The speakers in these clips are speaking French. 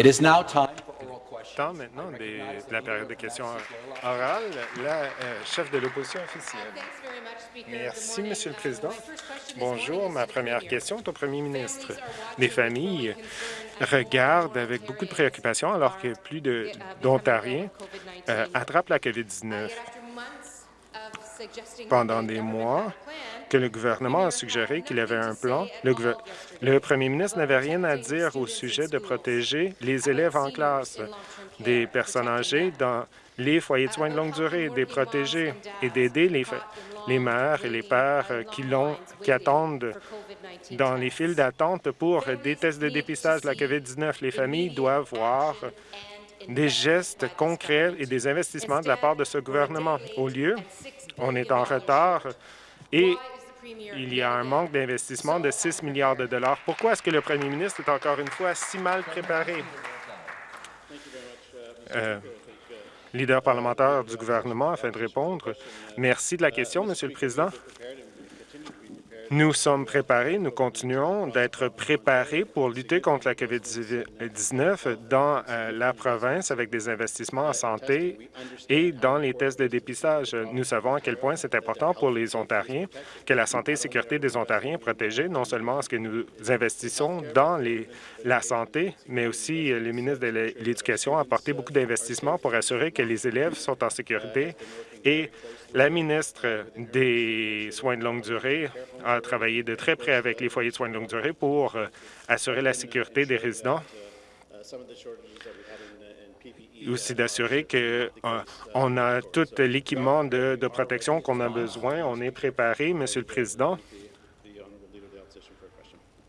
It is now time Temps maintenant des- de la période de questions orales. La euh, chef de l'opposition officielle. Merci, Monsieur le Président. Bonjour. Ma première question est au Premier ministre. Les familles regardent avec beaucoup de préoccupation alors que plus de- d'Ontariens euh, attrapent la COVID-19. Pendant des mois que le gouvernement a suggéré qu'il avait un plan, le, premier ministre n'avait rien à dire au sujet de protéger les élèves en classe, des personnes âgées dans les foyers de soins de longue durée, des protégés et d'aider les, les mères et les pères euh, qui, qui attendent dans les files d'attente pour des tests de dépistage de la COVID-19. Les familles doivent voir des gestes concrets et des investissements de la part de ce gouvernement. Au lieu, on est en retard et il y a un manque d'investissement de 6 milliards de dollars. Pourquoi est-ce que le premier ministre est encore une fois si mal préparé? Euh, leader parlementaire du gouvernement, afin de répondre. Merci de la question, Monsieur le Président. Nous sommes préparés, nous continuons d'être préparés pour lutter contre la COVID-19 dans euh, la province avec des investissements en santé et dans les tests de dépistage. Nous savons à quel point c'est important pour les Ontariens que la santé et sécurité des Ontariens est protégée, non seulement est-ce que nous investissons dans la santé, mais aussi euh, le ministre de l'Éducation a apporté beaucoup d'investissements pour assurer que les élèves sont en sécurité et la ministre des Soins de longue durée a travaillé de très près avec les foyers de soins de longue durée pour euh, assurer la sécurité des résidents et aussi d'assurer qu'on a tout l'équipement de, de protection qu'on a besoin. On est préparé, Monsieur le Président.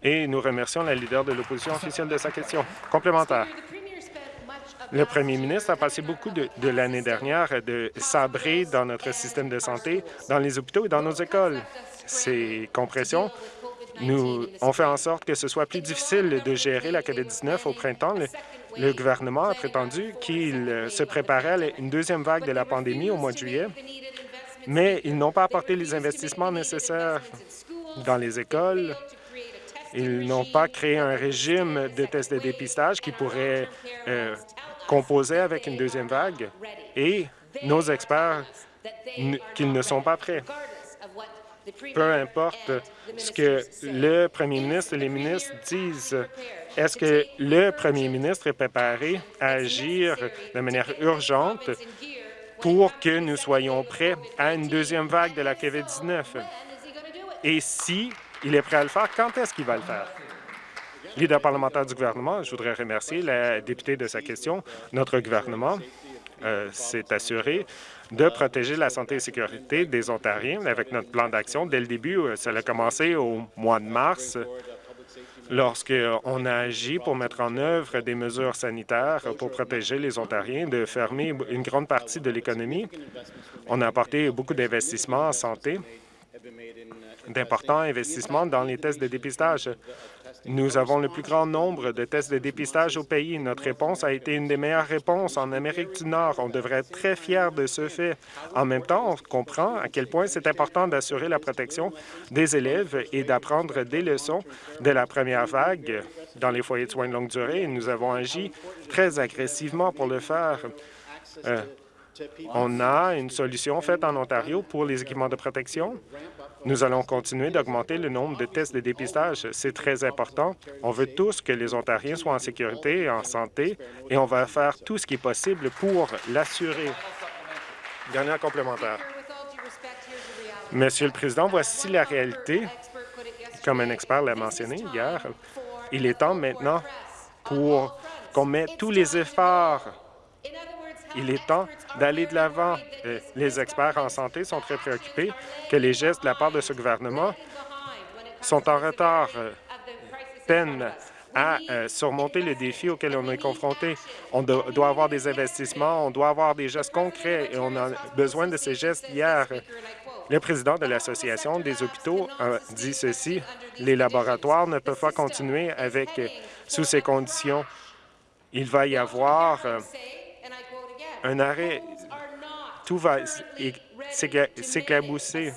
Et nous remercions la leader de l'opposition officielle de sa question. Complémentaire. Le premier ministre a passé beaucoup de, l'année dernière de sabrer dans notre système de santé, dans les hôpitaux et dans nos écoles. Ces compressions nous ont fait en sorte que ce soit plus difficile de gérer la COVID-19 au printemps. Le, le gouvernement a prétendu qu'il euh, se préparait à une deuxième vague de la pandémie au mois de juillet, mais ils n'ont pas apporté les investissements nécessaires dans les écoles. Ils n'ont pas créé un régime de tests de dépistage qui pourrait euh, composer avec une deuxième vague. Et nos experts qu'ils ne sont pas prêts peu importe ce que le premier ministre et les ministres disent, est-ce que le premier ministre est préparé à agir de manière urgente pour que nous soyons prêts à une deuxième vague de la COVID-19? Et si il est prêt à le faire, quand est-ce qu'il va le faire? Leader parlementaire du gouvernement, je voudrais remercier la députée de sa question. Notre gouvernement euh, s'est assuré de protéger la santé et sécurité des Ontariens avec notre plan d'action. Dès le début, euh, ça a commencé au mois de mars, lorsqu'on a agi pour mettre en œuvre des mesures sanitaires pour protéger les Ontariens de fermer une grande partie de l'économie. On a apporté beaucoup d'investissements en santé, d'importants investissements dans les tests de dépistage. Nous avons le plus grand nombre de tests de dépistage au pays. Notre réponse a été une des meilleures réponses en Amérique du Nord. On devrait être très fiers de ce fait. En même temps, on comprend à quel point c'est important d'assurer la protection des élèves et d'apprendre des leçons de la première vague dans les foyers de soins de longue durée. Nous avons agi très agressivement pour le faire. Euh, on a une solution faite en Ontario pour les équipements de protection. Nous allons continuer d'augmenter le nombre de tests de dépistage. C'est très important. On veut tous que les Ontariens soient en sécurité et en santé, et on va faire tout ce qui est possible pour l'assurer. Dernière complémentaire. Monsieur le Président, voici la réalité. Comme un expert l'a mentionné hier, il est temps maintenant pour qu'on mette tous les efforts il est temps d'aller de l'avant. Euh, Les experts en santé sont très préoccupés que les gestes de la part de ce gouvernement sont en retard, euh, peinent à euh, surmonter le défi auquel on est confronté. On do- doit avoir des investissements, on doit avoir des gestes concrets et on a besoin de ces gestes hier. Le président de l'Association des hôpitaux a dit ceci, les laboratoires ne peuvent pas continuer avec sous ces conditions. Il va y avoir un arrêt. Tout va s'éclabousser.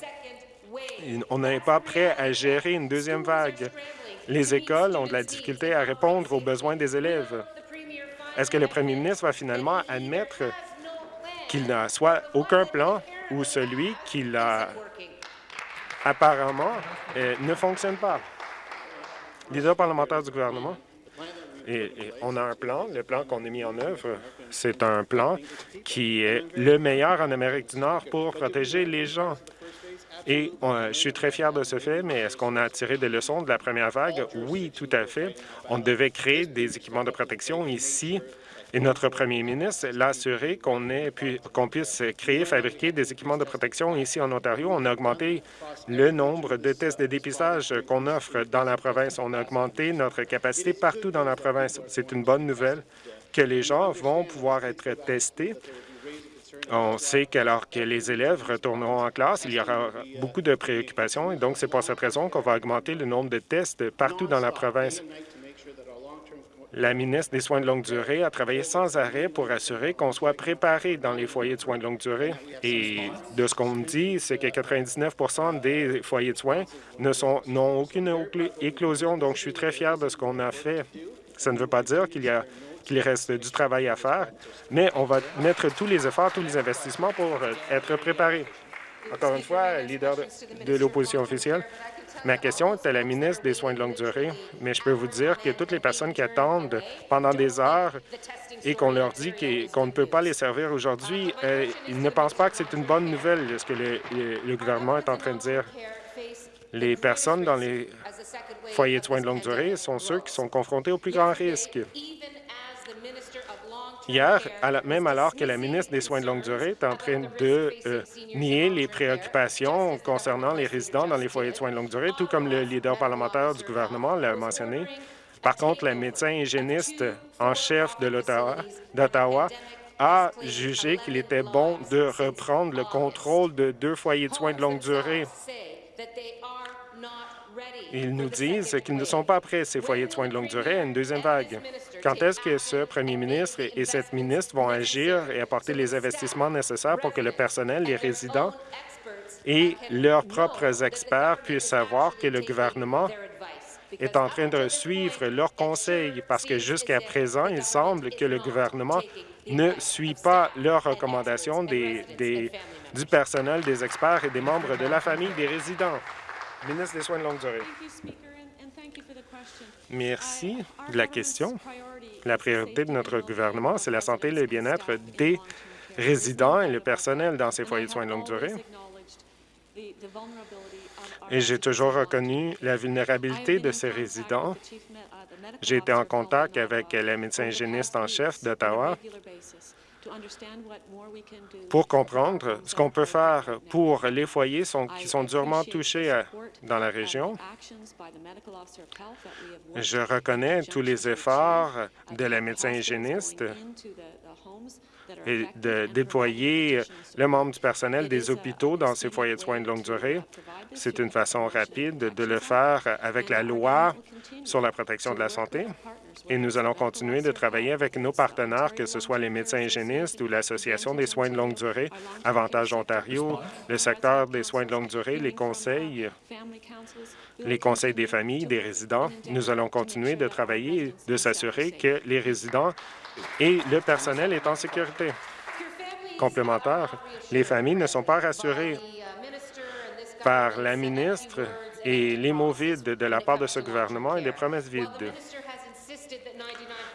On n'est pas prêt à gérer une deuxième vague. Les écoles ont de la difficulté à répondre aux besoins des élèves. Est-ce que le premier ministre va finalement admettre qu'il n'a soit aucun plan ou celui qu'il a apparemment euh, ne fonctionne pas? Leader parlementaire du gouvernement. Et, on a un plan. Le plan qu'on a mis en œuvre, c'est un plan qui est le meilleur en Amérique du Nord pour protéger les gens. Et je suis très fier de ce fait, mais est-ce qu'on a tiré des leçons de la première vague? Oui, tout à fait. On devait créer des équipements de protection ici et notre premier ministre l'a assuré qu'on puisse créer, fabriquer des équipements de protection ici en Ontario. On a augmenté le nombre de tests de dépistage qu'on offre dans la province. On a augmenté notre capacité partout dans la province. C'est une bonne nouvelle que les gens vont pouvoir être testés. On sait qu'alors que les élèves retourneront en classe, il y aura beaucoup de préoccupations et donc c'est pour cette raison qu'on va augmenter le nombre de tests partout dans la province. La ministre des Soins de longue durée a travaillé sans arrêt pour assurer qu'on soit préparé dans les foyers de soins de longue durée. Et de ce qu'on me dit, c'est que 99 des foyers de soins n'ont aucune éclosion. Donc, je suis très fier de ce qu'on a fait. Ça ne veut pas dire qu'il y a qu'il reste du travail à faire, mais on va mettre tous les efforts, tous les investissements pour être préparé. Encore une fois, leader de l'opposition officielle, Ma question est à la ministre des Soins de longue durée, mais je peux vous dire que toutes les personnes qui attendent pendant des heures et qu'on leur dit qu'on ne peut pas les servir aujourd'hui, euh, ils ne pensent pas que c'est une bonne nouvelle, ce que le, gouvernement est en train de dire. Les personnes dans les foyers de soins de longue durée sont ceux qui sont confrontés au plus grand risque. Hier, même alors que la ministre des Soins de longue durée est en train de euh, nier les préoccupations concernant les résidents dans les foyers de soins de longue durée, tout comme le leader parlementaire du gouvernement l'a mentionné. Par contre, la médecin hygiéniste en chef d'Ottawa a jugé qu'il était bon de reprendre le contrôle de deux foyers de soins de longue durée. Ils nous disent qu'ils ne sont pas prêts, ces foyers de soins de longue durée, à une deuxième vague. Quand est-ce que ce premier ministre et cette ministre vont agir et apporter les investissements nécessaires pour que le personnel, les résidents et leurs propres experts puissent savoir que le gouvernement est en train de suivre leurs conseils? Parce que jusqu'à présent, il semble que le gouvernement ne suit pas leurs recommandations du personnel, des experts et des membres de la famille des résidents. Ministre des Soins de longue durée. Merci de la question. La priorité de notre gouvernement, c'est la santé et le bien-être des résidents et le personnel dans ces foyers de soins de longue durée. Et j'ai toujours reconnu la vulnérabilité de ces résidents. J'ai été en contact avec la médecin hygiéniste en chef d'Ottawa pour comprendre ce qu'on peut faire pour les foyers qui sont durement touchés euh, dans la région. Je reconnais tous les efforts de la médecin hygiéniste et de déployer le membre du personnel des hôpitaux dans ces foyers de soins de longue durée. C'est une façon rapide de le faire avec la loi sur la protection de la santé. Et nous allons continuer de travailler avec nos partenaires, que ce soit les médecins hygiénistes ou l'Association des soins de longue durée, Avantage Ontario, le secteur des soins de longue durée, les conseils, les conseils des familles, des résidents. Nous allons continuer de travailler, de s'assurer que les résidents et le personnel est en sécurité. Complémentaire, les familles ne sont pas rassurées par la ministre et les mots vides de la part de ce gouvernement et les promesses vides.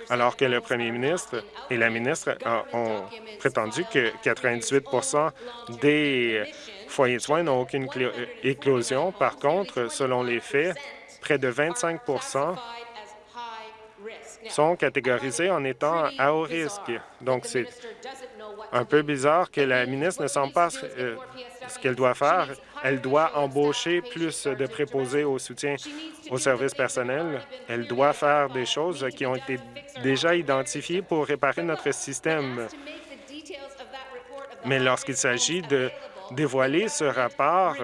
Alors que le premier ministre et la ministre ont prétendu que 98% des foyers de soins n'ont aucune éclosion. Par contre, selon les faits, près de 25 sont catégorisés en étant à haut risque. Donc, c'est un peu bizarre que la ministre ne sent pas euh, ce qu'elle doit faire. Elle doit embaucher plus de préposés au soutien au service personnel. Elle doit faire des choses qui ont été déjà identifiées pour réparer notre système. Mais lorsqu'il s'agit de dévoiler ce rapport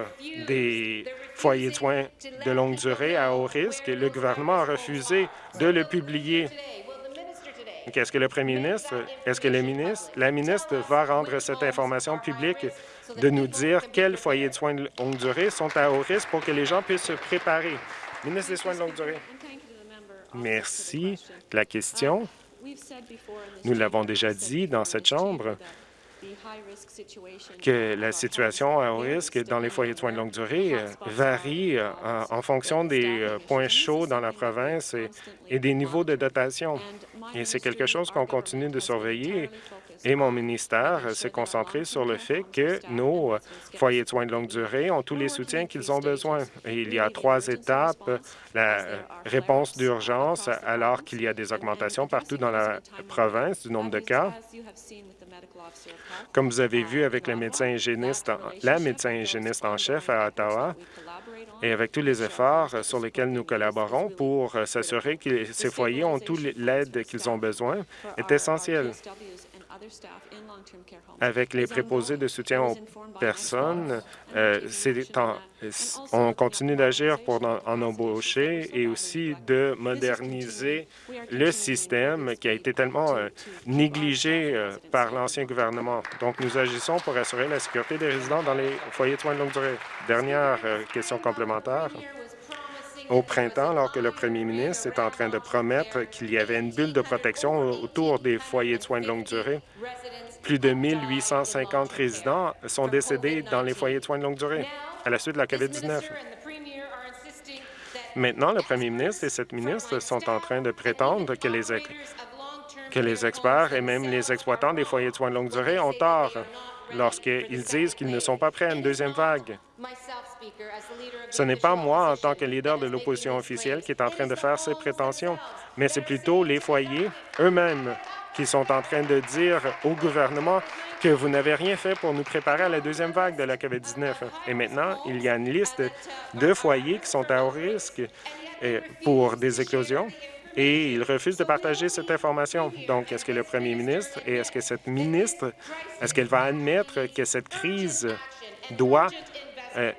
des foyers de soins de longue durée à haut risque, le gouvernement a refusé de le publier. Qu'est-ce que le premier ministre, est-ce que le ministre, la ministre va rendre cette information publique de nous dire quels foyers de soins de longue durée sont à haut risque pour que les gens puissent se préparer? Ministre des Soins de longue durée. Merci la question. Nous l'avons déjà dit dans cette Chambre que la situation à haut risque dans les foyers de soins de longue durée euh, varie euh, en fonction des euh, points chauds dans la province et des niveaux de dotation. Et c'est quelque chose qu'on continue de surveiller et mon ministère s'est concentré sur le fait que nos foyers de soins de longue durée ont tous les soutiens qu'ils ont besoin. Et il y a trois étapes. La réponse d'urgence alors qu'il y a des augmentations partout dans la province du nombre de cas. Comme vous avez vu avec le médecin hygiéniste, la médecin hygiéniste en chef à Ottawa, et avec tous les efforts sur lesquels nous collaborons pour s'assurer que ces foyers ont toute l'aide qu'ils ont besoin, est essentiel avec les préposés de soutien aux personnes, euh, on continue d'agir pour en, embaucher et aussi de moderniser le système qui a été tellement euh, négligé euh, par l'ancien gouvernement. Donc, nous agissons pour assurer la sécurité des résidents dans les foyers de soins de longue durée. Dernière question complémentaire. Au printemps, alors que le premier ministre est en train de promettre qu'il y avait une bulle de protection autour des foyers de soins de longue durée, plus de 1850 résidents sont décédés dans les foyers de soins de longue durée à la suite de la COVID-19. Maintenant, le premier ministre et cette ministre sont en train de prétendre que les, que les experts et même les exploitants des foyers de soins de longue durée ont tort lorsqu'ils disent qu'ils ne sont pas prêts à une deuxième vague. Ce n'est pas moi, en tant que leader de l'opposition officielle, qui est en train de faire ces prétentions, mais c'est plutôt les foyers eux-mêmes qui sont en train de dire au gouvernement que vous n'avez rien fait pour nous préparer à la deuxième vague de la COVID-19. Et maintenant, il y a une liste de foyers qui sont à haut risque euh, pour des éclosions et ils refusent de partager cette information. Donc, est-ce que le premier ministre et est-ce que cette ministre, est-ce qu'elle va admettre que cette crise doit euh,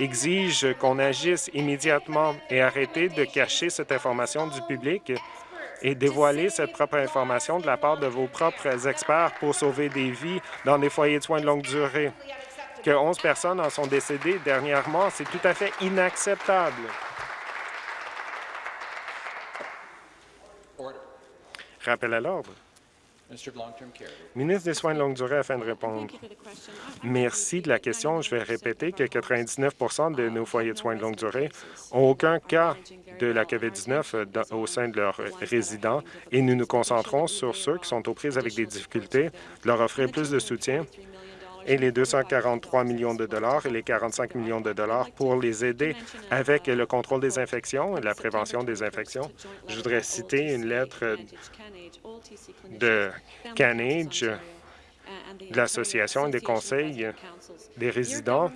exige qu'on agisse immédiatement et arrêter de cacher cette information du public? Et dévoiler cette propre information de la part de vos propres experts pour sauver des vies dans des foyers de soins de longue durée. Que 11 personnes en sont décédées dernièrement, c'est tout à fait inacceptable. Rappel à l'ordre. Ministre des Soins de longue durée, afin de répondre. Merci de la question. Je vais répéter que 99% de nos foyers de soins de longue durée n'ont aucun cas de la COVID-19 au sein de leurs résidents et nous nous concentrons sur ceux qui sont aux prises avec des difficultés, leur offrir plus de soutien et les 243 millions de dollars et les 45 millions de dollars pour les aider avec le contrôle des infections et la prévention des infections. Je voudrais citer une lettre de Canage, de l'Association des conseils des résidents,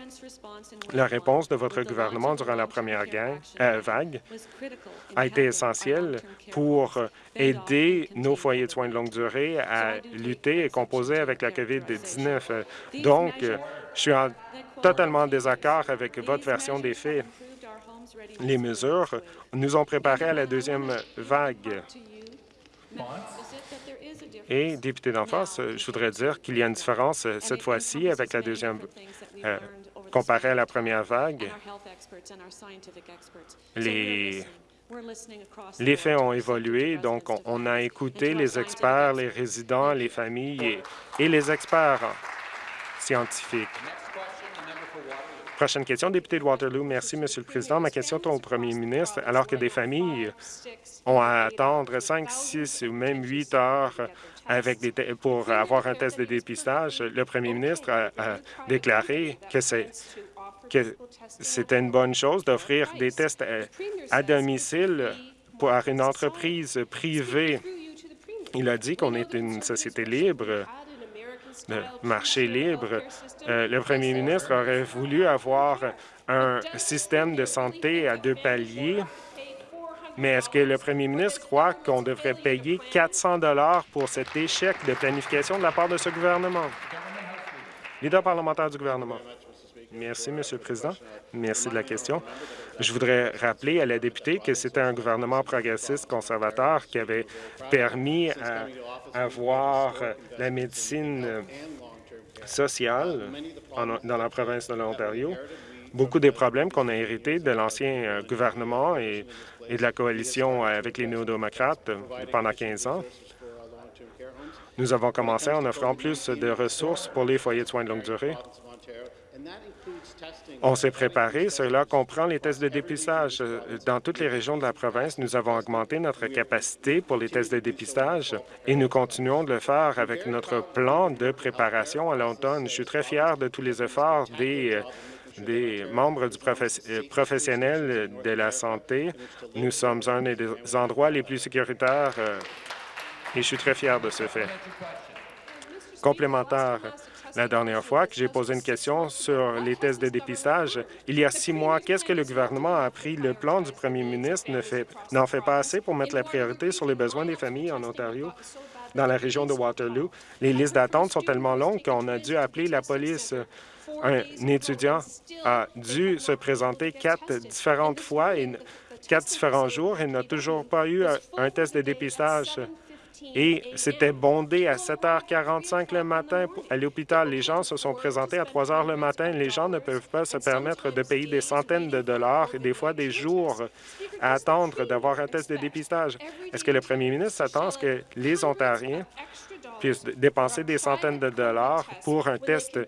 la réponse de votre gouvernement durant la première euh, vague a été essentielle pour aider nos foyers de soins de longue durée à lutter et composer avec la COVID-19. Donc, je suis en totalement désaccord avec votre version des faits. Les mesures nous ont préparés à la deuxième vague. Et, député d'en face, je voudrais dire qu'il y a une différence euh, cette fois-ci avec la deuxième, euh, comparée à la première vague. Les, les faits ont évolué, donc on, a écouté les experts, les résidents, les familles et les experts scientifiques. Prochaine question, député de Waterloo. Merci, Monsieur le Président. Ma question est au premier ministre. Alors que des familles ont à attendre 5, 6 ou même 8 heures avec des pour avoir un test de dépistage, le premier ministre a, déclaré que c'est que c'était une bonne chose d'offrir des tests euh, à, domicile par une entreprise privée. Il a dit qu'on est une société libre de marché libre, euh, le premier ministre aurait voulu avoir un système de santé à deux paliers, mais est-ce que le premier ministre croit qu'on devrait payer 400 dollars pour cet échec de planification de la part de ce gouvernement? Leader parlementaire du gouvernement. Merci, Monsieur le Président. Merci de la question. Je voudrais rappeler à la députée que c'était un gouvernement progressiste conservateur qui avait permis à la médecine sociale dans la province de l'Ontario. Beaucoup des problèmes qu'on a hérités de l'ancien euh, gouvernement et, de la coalition avec les néo-démocrates pendant 15 ans Nous avons commencé en offrant plus de ressources pour les foyers de soins de longue durée. On s'est préparé. Cela comprend les tests de dépistage. Dans toutes les régions de la province, nous avons augmenté notre capacité pour les tests de dépistage et nous continuons de le faire avec notre plan de préparation à l'automne. Je suis très fier de tous les efforts des des membres du euh, professionnel de la santé. Nous sommes un des endroits les plus sécuritaires euh, et je suis très fier de ce fait. Complémentaire, la dernière fois que j'ai posé une question sur les tests de dépistage, il y a six mois, qu'est-ce que le gouvernement a appris? Le plan du premier ministre n'en fait, fait pas assez pour mettre la priorité sur les besoins des familles en Ontario. Dans la région de Waterloo, les listes d'attente sont tellement longues qu'on a dû appeler la police un étudiant a dû se présenter quatre différentes fois et quatre différents jours et n'a toujours pas eu un test de dépistage. Et c'était bondé à 7h45 le matin à l'hôpital. Les gens se sont présentés à 3 h le matin. Les gens ne peuvent pas se permettre de payer des centaines de dollars et des fois des jours à attendre d'avoir un test de dépistage. Est-ce que le premier ministre s'attend à ce que les Ontariens puissent dépenser des centaines de dollars pour un test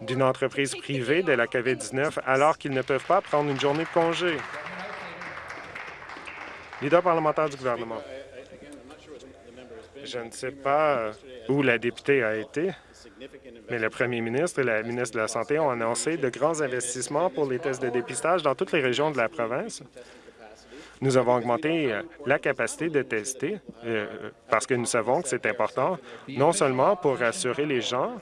d'une entreprise privée de la COVID-19 alors qu'ils ne peuvent pas prendre une journée de congé. Leader parlementaire du gouvernement. Je ne sais pas euh, où la députée a été, mais le premier ministre et la ministre de la Santé ont annoncé de grands investissements pour les tests de dépistage dans toutes les régions de la province. Nous avons augmenté euh, la capacité de tester euh, parce que nous savons que c'est important, non seulement pour rassurer les gens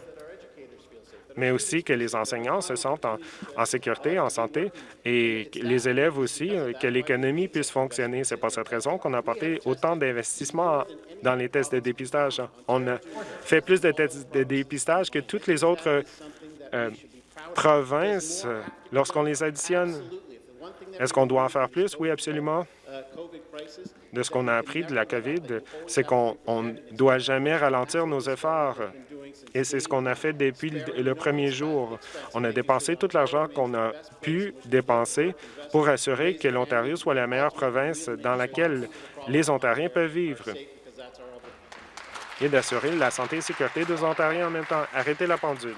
mais aussi que les enseignants se sentent en, sécurité, en santé, et les élèves aussi, euh, que l'économie puisse fonctionner. C'est pour cette raison qu'on a apporté autant d'investissements dans les tests de dépistage. On a fait plus de tests de dépistage que toutes les autres euh, provinces euh, lorsqu'on les additionne. Est-ce qu'on doit en faire plus? Oui, absolument. De ce qu'on a appris de la COVID, c'est qu'on ne doit jamais ralentir nos efforts. Et c'est ce qu'on a fait depuis le premier jour. On a dépensé tout l'argent qu'on a pu dépenser pour assurer que l'Ontario soit la meilleure province dans laquelle les Ontariens peuvent vivre et d'assurer la santé et sécurité des Ontariens en même temps. Arrêtez la pendule.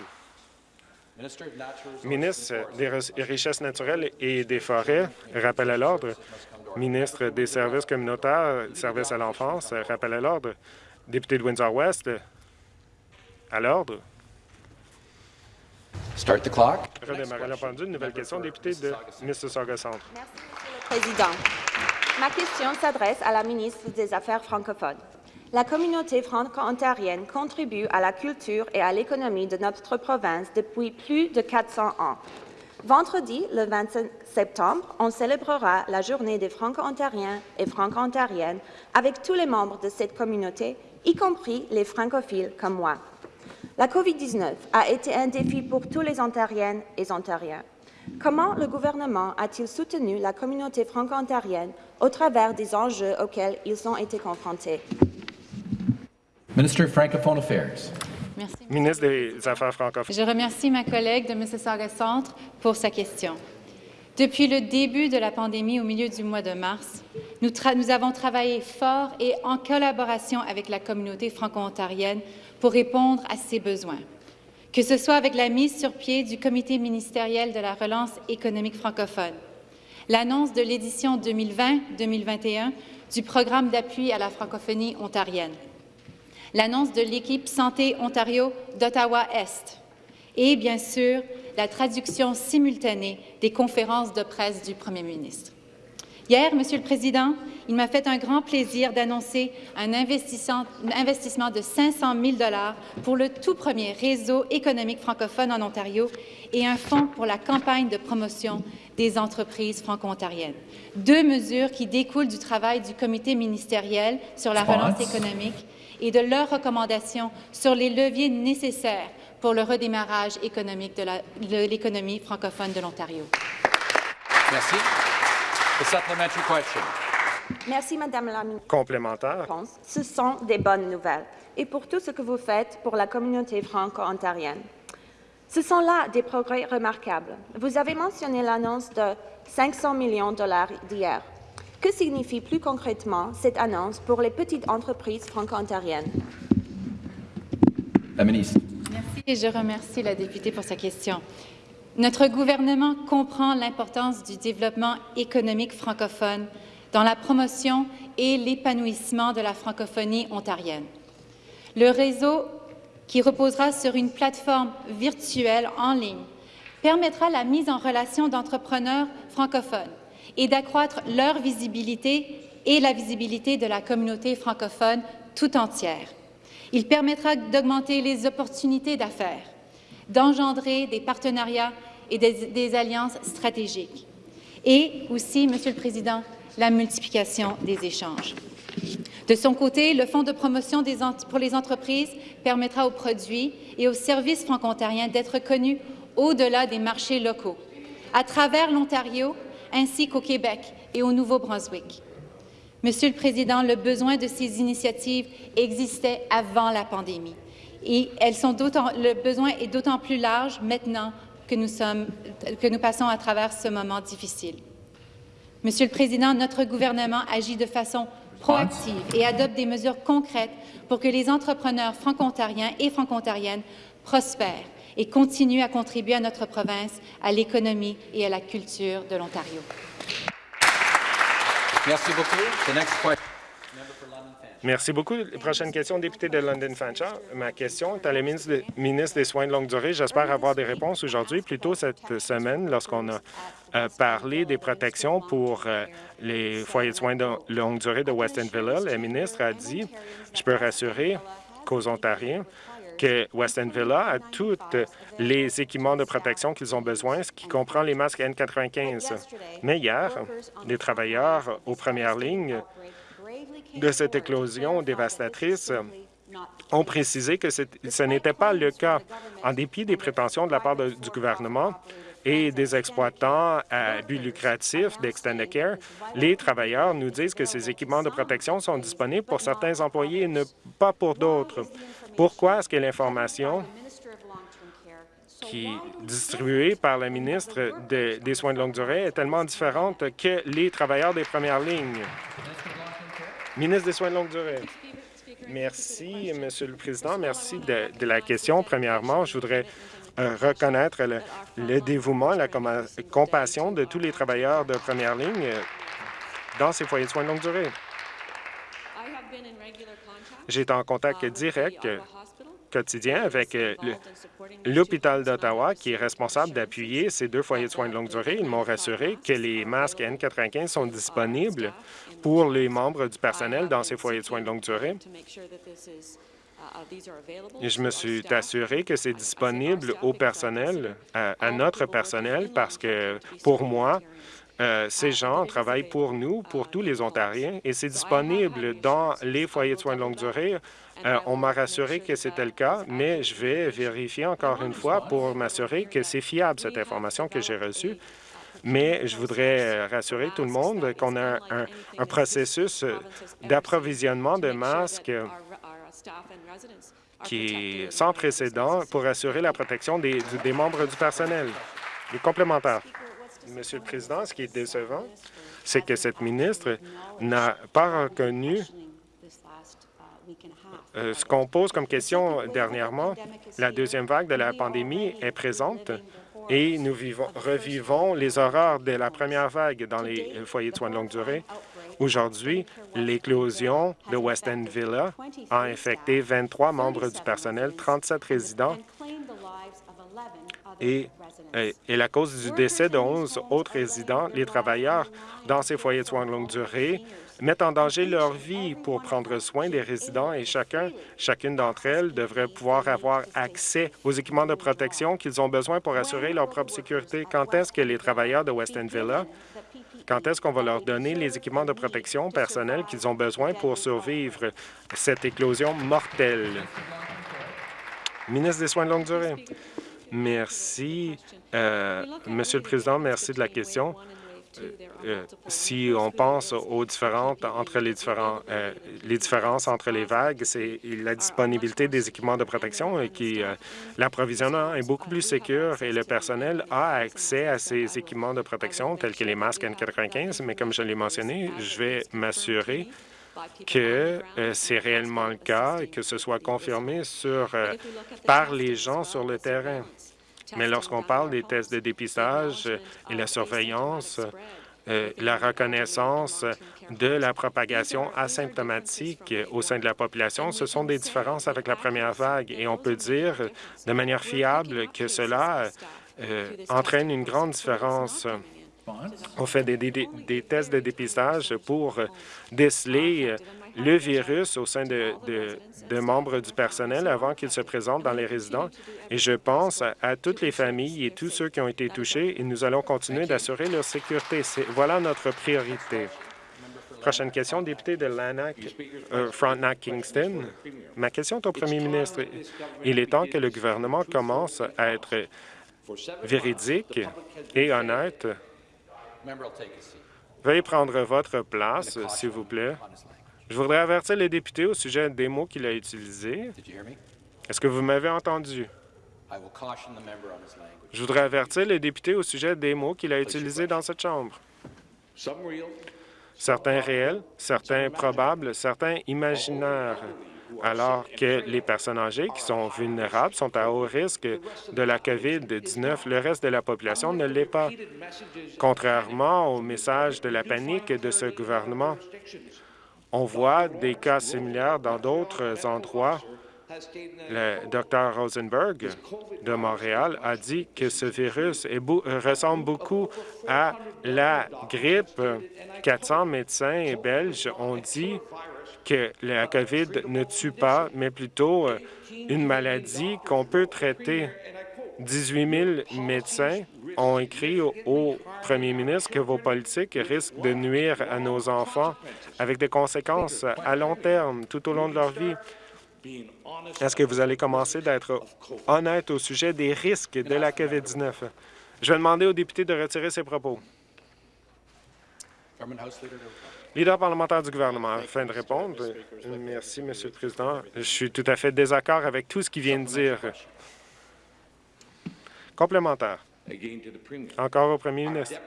Ministre des Richesses naturelles et des Forêts, rappel à l'ordre. Ministre des Services communautaires, services à l'enfance, rappel à l'ordre. Député de Windsor-West, à l'ordre. Start the clock. Redémarrer la pendule. Nouvelle question, député de Mississauga Centre. Merci, Monsieur le Président. Ma question s'adresse à la ministre des Affaires francophones. La communauté franco-ontarienne contribue à la culture et à l'économie de notre province depuis plus de 400 ans. Vendredi, le 25 septembre, on célébrera la journée des Franco-Ontariens et Franco-Ontariennes avec tous les membres de cette communauté, y compris les francophiles comme moi. La COVID-19 a été un défi pour tous les Ontariennes et Ontariens. Comment le gouvernement a-t-il soutenu la communauté franco-ontarienne au travers des enjeux auxquels ils ont été confrontés? Minister Francophone Affairs. Merci. Ministre des Affaires francophones. Je remercie ma collègue de Mississauga Centre pour sa question. Depuis le début de la pandémie au milieu du mois de mars, nous, nous avons travaillé fort et en collaboration avec la communauté franco-ontarienne pour répondre à ses besoins. Que ce soit avec la mise sur pied du Comité ministériel de la relance économique francophone, l'annonce de l'édition 2020-2021 du programme d'appui à la francophonie ontarienne, l'annonce de l'équipe Santé Ontario d'Ottawa-Est et, bien sûr, la traduction simultanée des conférences de presse du premier ministre. Hier, Monsieur le Président, il m'a fait un grand plaisir d'annoncer un investissement, de 500 000 pour le tout premier réseau économique francophone en Ontario et un fonds pour la campagne de promotion des entreprises franco-ontariennes. Deux mesures qui découlent du travail du comité ministériel sur la relance économique et de leurs recommandations sur les leviers nécessaires pour le redémarrage économique de l'économie francophone de l'Ontario. Merci. Merci, Madame la Ministre. Complémentaire. Ce sont des bonnes nouvelles et pour tout ce que vous faites pour la communauté franco-ontarienne. Ce sont là des progrès remarquables. Vous avez mentionné l'annonce de 500 millions de dollars d'hier. Que signifie plus concrètement cette annonce pour les petites entreprises franco-ontariennes? La ministre. Merci et je remercie la députée pour sa question. Notre gouvernement comprend l'importance du développement économique francophone dans la promotion et l'épanouissement de la francophonie ontarienne. Le réseau, qui reposera sur une plateforme virtuelle en ligne, permettra la mise en relation d'entrepreneurs francophones et d'accroître leur visibilité et la visibilité de la communauté francophone tout entière. Il permettra d'augmenter les opportunités d'affaires, d'engendrer des partenariats et des, alliances stratégiques. Et aussi, Monsieur le Président, la multiplication des échanges. De son côté, le Fonds de promotion pour les entreprises permettra aux produits et aux services franco-ontariens d'être connus au-delà des marchés locaux, à travers l'Ontario ainsi qu'au Québec et au Nouveau-Brunswick. Monsieur le Président, le besoin de ces initiatives existait avant la pandémie et elles le besoin est d'autant plus large maintenant que nous, sommes, que nous passons à travers ce moment difficile. Monsieur le Président, notre gouvernement agit de façon proactive et adopte des mesures concrètes pour que les entrepreneurs franco-ontariens et franco-ontariennes prospèrent et continuent à contribuer à notre province, à l'économie et à la culture de l'Ontario. Merci beaucoup. Prochaine question, député de London Fanshawe. Ma question est à la ministre, ministre, des Soins de longue durée. J'espère avoir des réponses aujourd'hui. Plus tôt cette semaine, lorsqu'on a euh, parlé des protections pour euh, les foyers de soins de longue durée de Weston Villa, la ministre a dit, je peux rassurer qu'aux Ontariens, que Weston Villa a tous les équipements de protection qu'ils ont besoin, ce qui comprend les masques N95. Mais hier, les travailleurs aux premières lignes de cette éclosion dévastatrice ont précisé que ce n'était pas le cas. En dépit des prétentions de la part du gouvernement et des exploitants à but lucratif d'Extendicare, les travailleurs nous disent que ces équipements de protection sont disponibles pour certains employés et pas pour d'autres. Pourquoi est-ce que l'information qui est distribuée par la ministre de, des Soins de longue durée est tellement différente que les travailleurs des premières lignes? Ministre des Soins de longue durée. Merci, Monsieur le Président. Merci de, la question. Premièrement, je voudrais euh, reconnaître le, le, dévouement, la compassion de tous les travailleurs de première ligne dans ces foyers de soins de longue durée. J'ai été en contact direct quotidien avec euh, l'hôpital d'Ottawa, qui est responsable d'appuyer ces deux foyers de soins de longue durée. Ils m'ont rassuré que les masques N95 sont disponibles pour les membres du personnel dans ces foyers de soins de longue durée. Et je me suis assuré que c'est disponible au personnel, à, à, notre personnel, parce que pour moi, euh, ces gens travaillent pour nous, pour tous les Ontariens, et c'est disponible dans les foyers de soins de longue durée. Euh, on m'a rassuré que c'était le cas, mais je vais vérifier encore une fois pour m'assurer que c'est fiable, cette information que j'ai reçue. Mais je voudrais rassurer tout le monde qu'on a un, processus d'approvisionnement de masques qui est sans précédent pour assurer la protection des, des membres du personnel. Les complémentaires. Monsieur le Président, ce qui est décevant, c'est que cette ministre n'a pas reconnu euh, ce qu'on pose comme question dernièrement. La deuxième vague de la pandémie est présente et nous vivons, revivons les horreurs de la première vague dans les foyers de soins de longue durée. Aujourd'hui, l'éclosion de West End Villa a infecté 23 membres du personnel, 37 résidents et est la cause du décès de 11 autres résidents. Les travailleurs dans ces foyers de soins de longue durée mettent en danger leur vie pour prendre soin des résidents et chacun, chacune d'entre elles devrait pouvoir avoir accès aux équipements de protection qu'ils ont besoin pour assurer leur propre sécurité. Quand est-ce que les travailleurs de Weston Villa, quand est-ce qu'on va leur donner les équipements de protection personnelle qu'ils ont besoin pour survivre cette éclosion mortelle? Ministre des Soins de longue durée. Merci, euh, Monsieur le Président. Merci de la question. Euh, si on pense aux différentes entre les différents euh, les différences entre les vagues, c'est la disponibilité des équipements de protection et qui euh, l'approvisionnement est beaucoup plus sécur et le personnel a accès à ces équipements de protection tels que les masques N95. Mais comme je l'ai mentionné, je vais m'assurer que euh, c'est réellement le cas et que ce soit confirmé sur, euh, par les gens sur le terrain. Mais lorsqu'on parle des tests de dépistage et la surveillance, euh, la reconnaissance de la propagation asymptomatique au sein de la population, ce sont des différences avec la première vague et on peut dire de manière fiable que cela euh, entraîne une grande différence. On fait des, des- des tests de dépistage pour déceler le virus au sein de, membres du personnel avant qu'ils se présentent dans les résidents. Et je pense à, toutes les familles et tous ceux qui ont été touchés et nous allons continuer d'assurer leur sécurité. Voilà notre priorité. Prochaine question, député de Lanark, euh, Frontenac-Kingston. Ma question est au premier ministre. Il est temps que le gouvernement commence à être véridique et honnête. Veuillez prendre votre place, s'il vous plaît. Je voudrais avertir le député au sujet des mots qu'il a utilisés. Est-ce que vous m'avez entendu? Je voudrais avertir le député au sujet des mots qu'il a utilisés dans cette Chambre. Certains réels, certains probables, certains imaginaires, alors que les personnes âgées qui sont vulnérables sont à haut risque de la COVID-19. Le reste de la population ne l'est pas. Contrairement au message de la panique de ce gouvernement, on voit des cas similaires dans d'autres endroits. Le Dr Rosenberg de Montréal a dit que ce virus ressemble beaucoup à la grippe. 400 médecins belges ont dit que la COVID ne tue pas, mais plutôt euh, une maladie qu'on peut traiter. 18 000 médecins ont écrit au, premier ministre que vos politiques risquent de nuire à nos enfants avec des conséquences à long terme, tout au long de leur vie. Est-ce que vous allez commencer d'être honnête au sujet des risques de la COVID-19? Je vais demander au député de retirer ses propos. Leader parlementaire du gouvernement, afin de répondre. Merci, Monsieur le Président. Je suis tout à fait désaccord avec tout ce qu'il vient de dire. Complémentaire. Encore au premier ministre.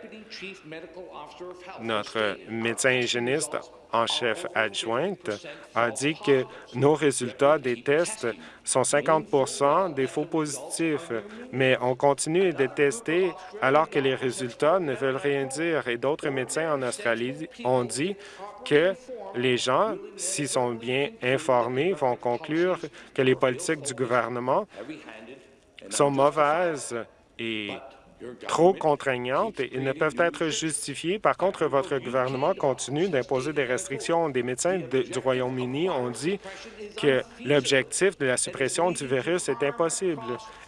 Notre médecin hygiéniste en chef adjointe a dit que nos résultats des tests sont 50 des faux positifs, mais on continue de tester alors que les résultats ne veulent rien dire. Et d'autres médecins en Australie ont dit que les gens, s'ils sont bien informés, vont conclure que les politiques du gouvernement sont mauvaises et trop contraignantes et ne peuvent être justifiées. Par contre, votre gouvernement continue d'imposer des restrictions. Des médecins de- du Royaume-Uni ont dit que l'objectif de la suppression du virus est impossible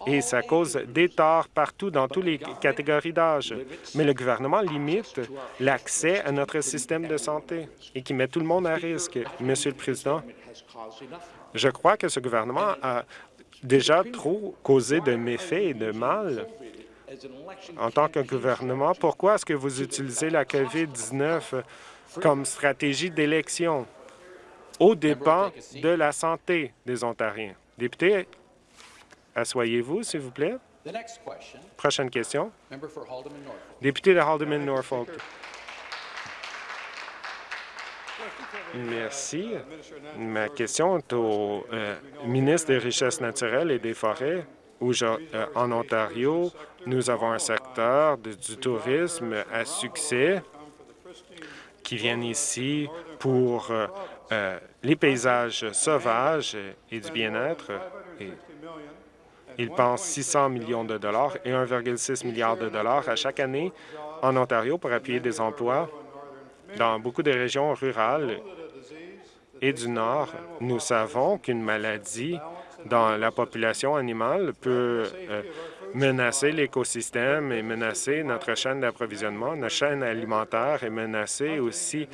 et ça cause des torts partout dans toutes les catégories d'âge. Mais le gouvernement limite l'accès à notre système de santé et qui met tout le monde à risque. Monsieur le Président, je crois que ce gouvernement a déjà trop causé de méfaits et de mal. En tant que gouvernement, pourquoi est-ce que vous utilisez la COVID-19 comme stratégie d'élection au dépens de la santé des Ontariens? Député, asseyez-vous, s'il vous plaît. Prochaine question. Député de Haldeman-Norfolk. Merci. Ma question est au euh, ministre des Richesses naturelles et des Forêts. Où euh, en Ontario, nous avons un secteur du tourisme à succès qui viennent ici pour euh, les paysages sauvages et du bien-être. Ils pensent 600 millions de dollars et 1,6 milliard de dollars à chaque année en Ontario pour appuyer des emplois dans beaucoup de régions rurales et du Nord. Nous savons qu'une maladie dans la population animale peut euh, menacer l'écosystème et menacer notre chaîne d'approvisionnement, notre chaîne alimentaire et menacer aussi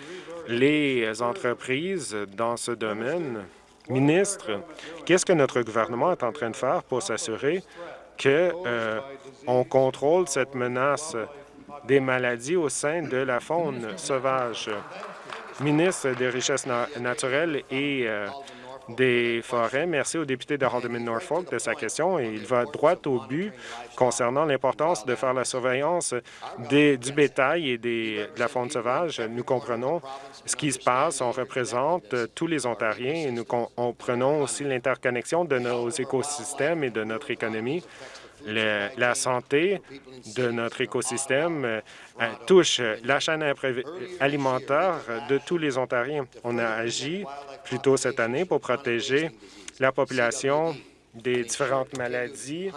les entreprises dans ce domaine. Ministre, qu'est-ce que notre gouvernement est en train de faire pour s'assurer que euh, on contrôle cette menace des maladies au sein de la faune sauvage? Ministre des Richesses na- naturelles et euh, des forêts. Merci au député de Haldimand-Norfolk de sa question il va droit au but concernant l'importance de faire la surveillance du bétail et de la faune sauvage. Nous comprenons ce qui se passe. On représente tous les Ontariens et nous comprenons aussi l'interconnexion de nos écosystèmes et de notre économie. La santé de notre écosystème euh, touche la chaîne alimentaire de tous les Ontariens. On a agi plus tôt cette année pour protéger la population des différentes maladies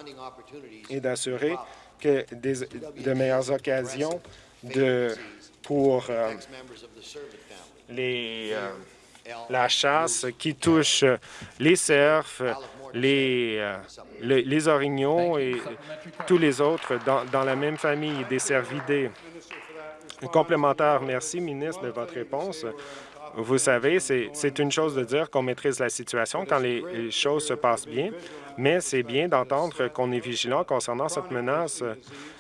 et d'assurer que des, de meilleures occasions pour euh, les, euh, la chasse qui touche les cerfs, les, euh, les, les, orignaux et tous les autres dans, dans la même famille, des cervidés. Complémentaire, merci, ministre, de votre réponse. Vous savez, c'est une chose de dire qu'on maîtrise la situation quand les, les choses se passent bien, mais c'est bien d'entendre qu'on est vigilant concernant cette menace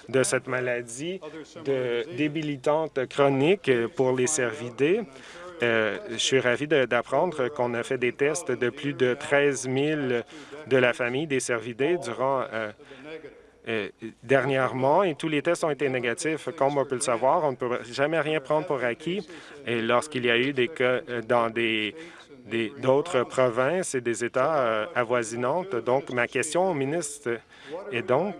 de cette maladie de débilitante chronique pour les cervidés. Euh, je suis ravi d'apprendre qu'on a fait des tests de plus de 13 000 de la famille des cervidés durant euh, euh, dernièrement et tous les tests ont été négatifs. Comme on peut le savoir, on ne peut jamais rien prendre pour acquis. Et lorsqu'il y a eu des cas euh, dans des d'autres provinces et des États avoisinantes. Donc, ma question au ministre est donc,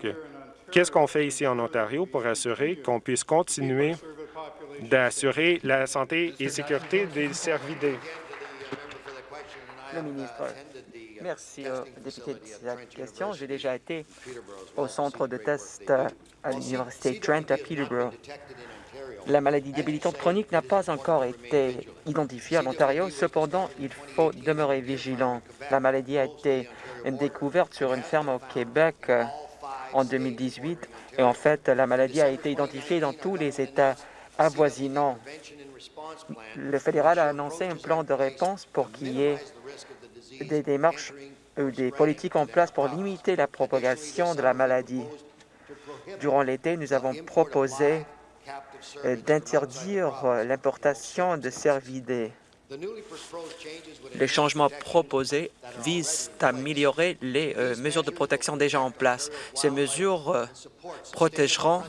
qu'est-ce qu'on fait ici en Ontario pour assurer qu'on puisse continuer d'assurer la santé et sécurité des cervidés? Le ministre. Merci au député de cette question. J'ai déjà été au centre de test à l'Université Trent à Peterborough. La maladie débilitante chronique n'a pas encore été identifiée en Ontario. Cependant, il faut demeurer vigilant. La maladie a été découverte sur une ferme au Québec euh, en 2018 et en fait, la maladie a été identifiée dans tous les États avoisinants. Le fédéral a annoncé un plan de réponse pour qu'il y ait des démarches ou des politiques en place pour limiter la propagation de la maladie. Durant l'été, nous avons proposé euh, d'interdire euh, l'importation de cervidés. Les changements proposés visent à améliorer les euh, mesures de protection déjà en place. Ces mesures protégeront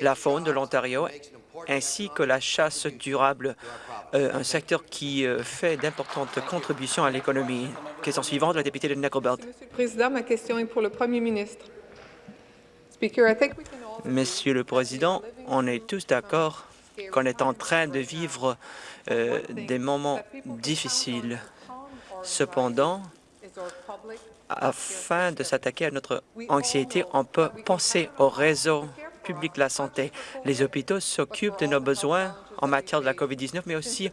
la faune de l'Ontario ainsi que la chasse durable, euh, un secteur qui euh, fait d'importantes contributions à l'économie. Question suivante, la députée de Nickelbelt. Monsieur le Président, ma question est pour le Premier ministre. Monsieur le Président, on est tous d'accord qu'on est en train de vivre euh, des moments difficiles. Cependant, afin de s'attaquer à notre anxiété, on peut penser au réseau public de la santé. Les hôpitaux s'occupent de nos besoins en matière de la COVID-19, mais aussi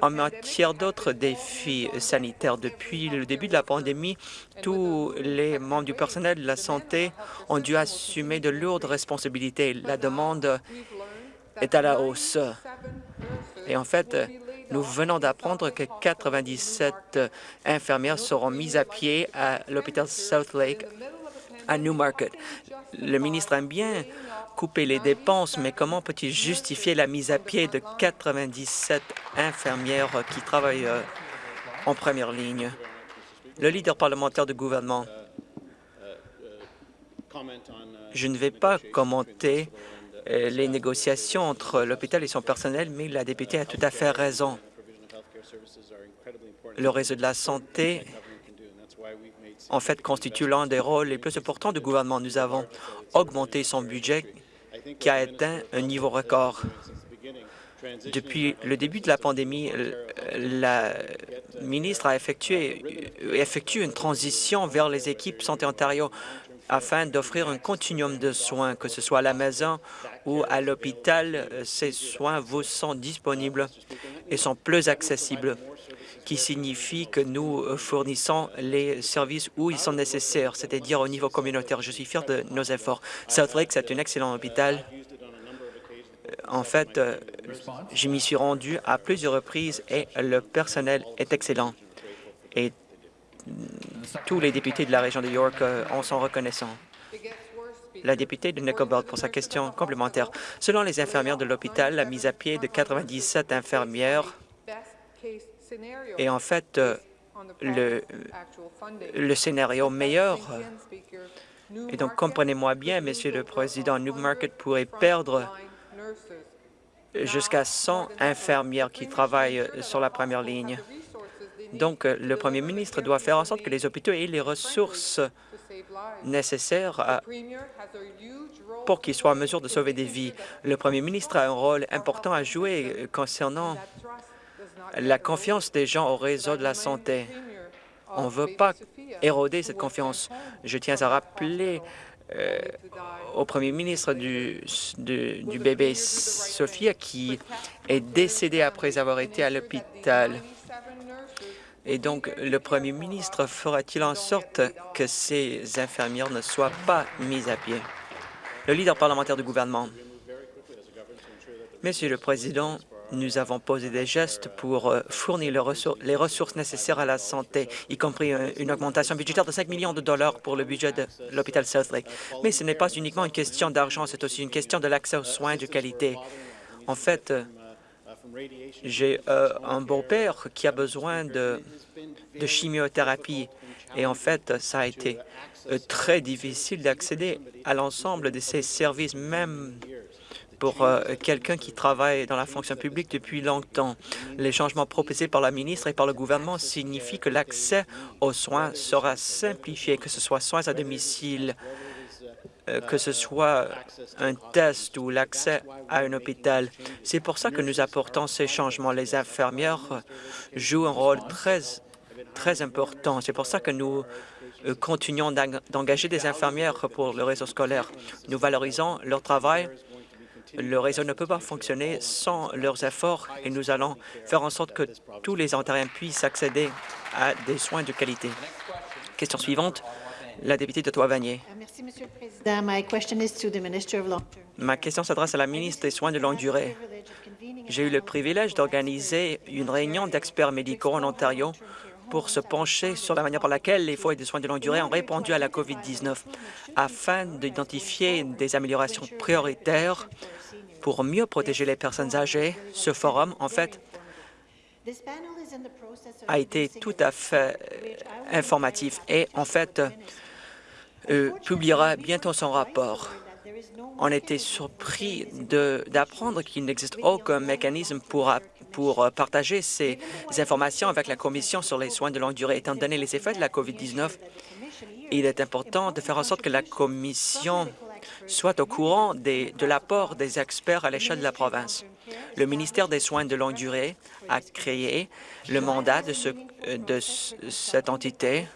en matière d'autres défis sanitaires. Depuis le début de la pandémie, tous les membres du personnel de la santé ont dû assumer de lourdes responsabilités. La demande est à la hausse. Et en fait, nous venons d'apprendre que 97 infirmières seront mises à pied à l'hôpital South Lake à Newmarket. Le ministre aime bien couper les dépenses, mais comment peut-il justifier la mise à pied de 97 infirmières qui travaillent euh, en première ligne? Le leader parlementaire du gouvernement. Je ne vais pas commenter euh, les négociations entre l'hôpital et son personnel, mais la députée a tout à fait raison. Le réseau de la santé en fait, constitue l'un des rôles les plus importants du gouvernement. Nous avons augmenté son budget qui a atteint un niveau record. Depuis le début de la pandémie, la ministre a effectué, une transition vers les équipes Santé Ontario afin d'offrir un continuum de soins, que ce soit à la maison ou à l'hôpital. Ces soins vous sont disponibles et sont plus accessibles qui signifie que nous fournissons les services où ils sont nécessaires, c'est-à-dire au niveau communautaire. Je suis fier de nos efforts. South Lake, c'est un excellent hôpital. En fait, je m'y suis rendu à plusieurs reprises et le personnel est excellent. Et tous les députés de la région de York en sont reconnaissants. La députée de Nickelbelt pour sa question complémentaire. Selon les infirmières de l'hôpital, la mise à pied de 97 infirmières et en fait, euh, le, le scénario meilleur. Et donc, comprenez-moi bien, Monsieur le Président, Newmarket pourrait perdre jusqu'à 100 infirmières qui travaillent sur la première ligne. Donc, le Premier ministre doit faire en sorte que les hôpitaux aient les ressources nécessaires pour qu'ils soient en mesure de sauver des vies. Le Premier ministre a un rôle important à jouer concernant la confiance des gens au réseau de la santé. On ne veut pas éroder cette confiance. Je tiens à rappeler euh, au premier ministre du, du, du, bébé Sophia qui est décédé après avoir été à l'hôpital. Et donc, le premier ministre fera-t-il en sorte que ces infirmières ne soient pas mises à pied? Le leader parlementaire du gouvernement. Monsieur le Président, nous avons posé des gestes pour euh, fournir les ressources nécessaires à la santé, y compris euh, une augmentation budgétaire de 5 millions de dollars pour le budget de l'hôpital Southlake. Mais ce n'est pas uniquement une question d'argent, c'est aussi une question de l'accès aux soins de qualité. En fait, euh, j'ai un beau-père qui a besoin de, de chimiothérapie et en fait, ça a été très difficile d'accéder à l'ensemble de ces services, même pour euh, quelqu'un qui travaille dans la fonction publique depuis longtemps. Les changements proposés par la ministre et par le gouvernement signifient que l'accès aux soins sera simplifié, que ce soit soins à domicile, euh, que ce soit un test ou l'accès à un hôpital. C'est pour ça que nous apportons ces changements. Les infirmières jouent un rôle très, très important. C'est pour ça que nous euh, continuons d'engager des infirmières pour le réseau scolaire. Nous valorisons leur travail le réseau ne peut pas fonctionner sans leurs efforts et nous allons faire en sorte que tous les Ontariens puissent accéder à des soins de qualité. Question suivante, la députée de Toivagné. Merci, Monsieur le Président. Ma question s'adresse à la ministre des Soins de longue durée. J'ai eu le privilège d'organiser une réunion d'experts médicaux en Ontario pour se pencher sur la manière par laquelle les foyers de soins de longue durée ont répondu à la COVID-19 afin d'identifier des améliorations prioritaires pour mieux protéger les personnes âgées. Ce forum, en fait, a été tout à fait euh, informatif et, en fait, euh, publiera bientôt son rapport. On était surpris d'apprendre qu'il n'existe aucun mécanisme pour, pour partager ces informations avec la Commission sur les soins de longue durée. Étant donné les effets de la COVID-19, il est important de faire en sorte que la Commission soit au courant de l'apport des experts à l'échelle de la province. Le ministère des Soins de longue durée a créé le mandat de, de cette entité.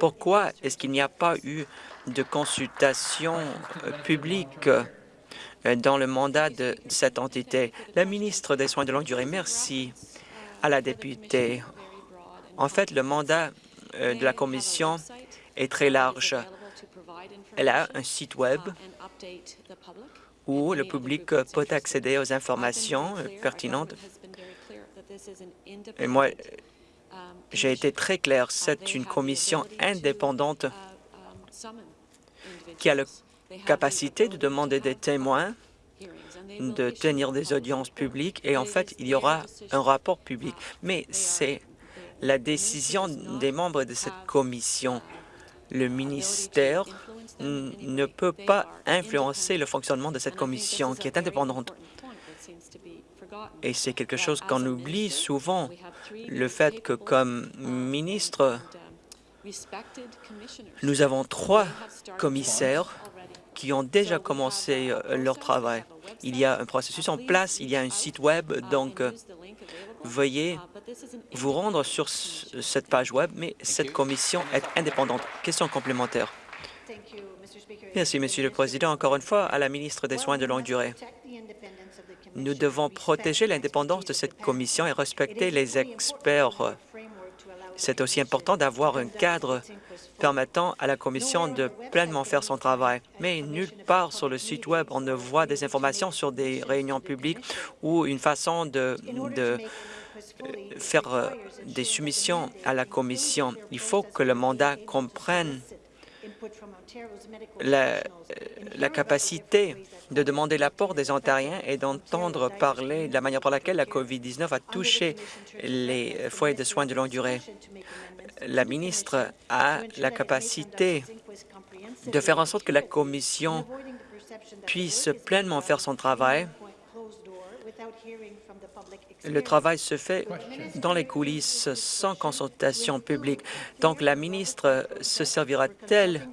Pourquoi est-ce qu'il n'y a pas eu de consultation euh, publique? euh, dans le mandat de cette entité? La ministre des Soins de longue durée, merci à la députée. En fait, le mandat euh, de la Commission est très large. Elle a un site Web où le public peut accéder aux informations pertinentes. Et moi, j'ai été très clair, c'est une commission indépendante qui a la capacité de demander des témoins, de tenir des audiences publiques, et en fait, il y aura un rapport public. Mais c'est la décision des membres de cette commission. Le ministère ne peut pas influencer le fonctionnement de cette commission qui est indépendante. Et c'est quelque chose qu'on oublie souvent, le fait que comme ministre, nous avons trois commissaires qui ont déjà commencé euh, leur travail. Il y a un processus en place, il y a un site Web, donc euh, veuillez vous rendre sur cette page Web, mais cette commission est indépendante. Question complémentaire. Merci, Monsieur le Président. Encore une fois, à la ministre des Soins de longue durée. Nous devons protéger l'indépendance de cette commission et respecter les experts. C'est aussi important d'avoir un cadre permettant à la Commission de pleinement faire son travail. Mais nulle part sur le site Web, on ne voit des informations sur des réunions publiques ou une façon de, de faire euh, des soumissions à la Commission. Il faut que le mandat comprenne la, la capacité de demander l'apport des Ontariens et d'entendre parler de la manière par laquelle la COVID-19 a touché les foyers de soins de longue durée. La ministre a la capacité de faire en sorte que la Commission puisse pleinement faire son travail. Le travail se fait dans les coulisses sans consultation publique. Donc, la ministre se servira-t-elle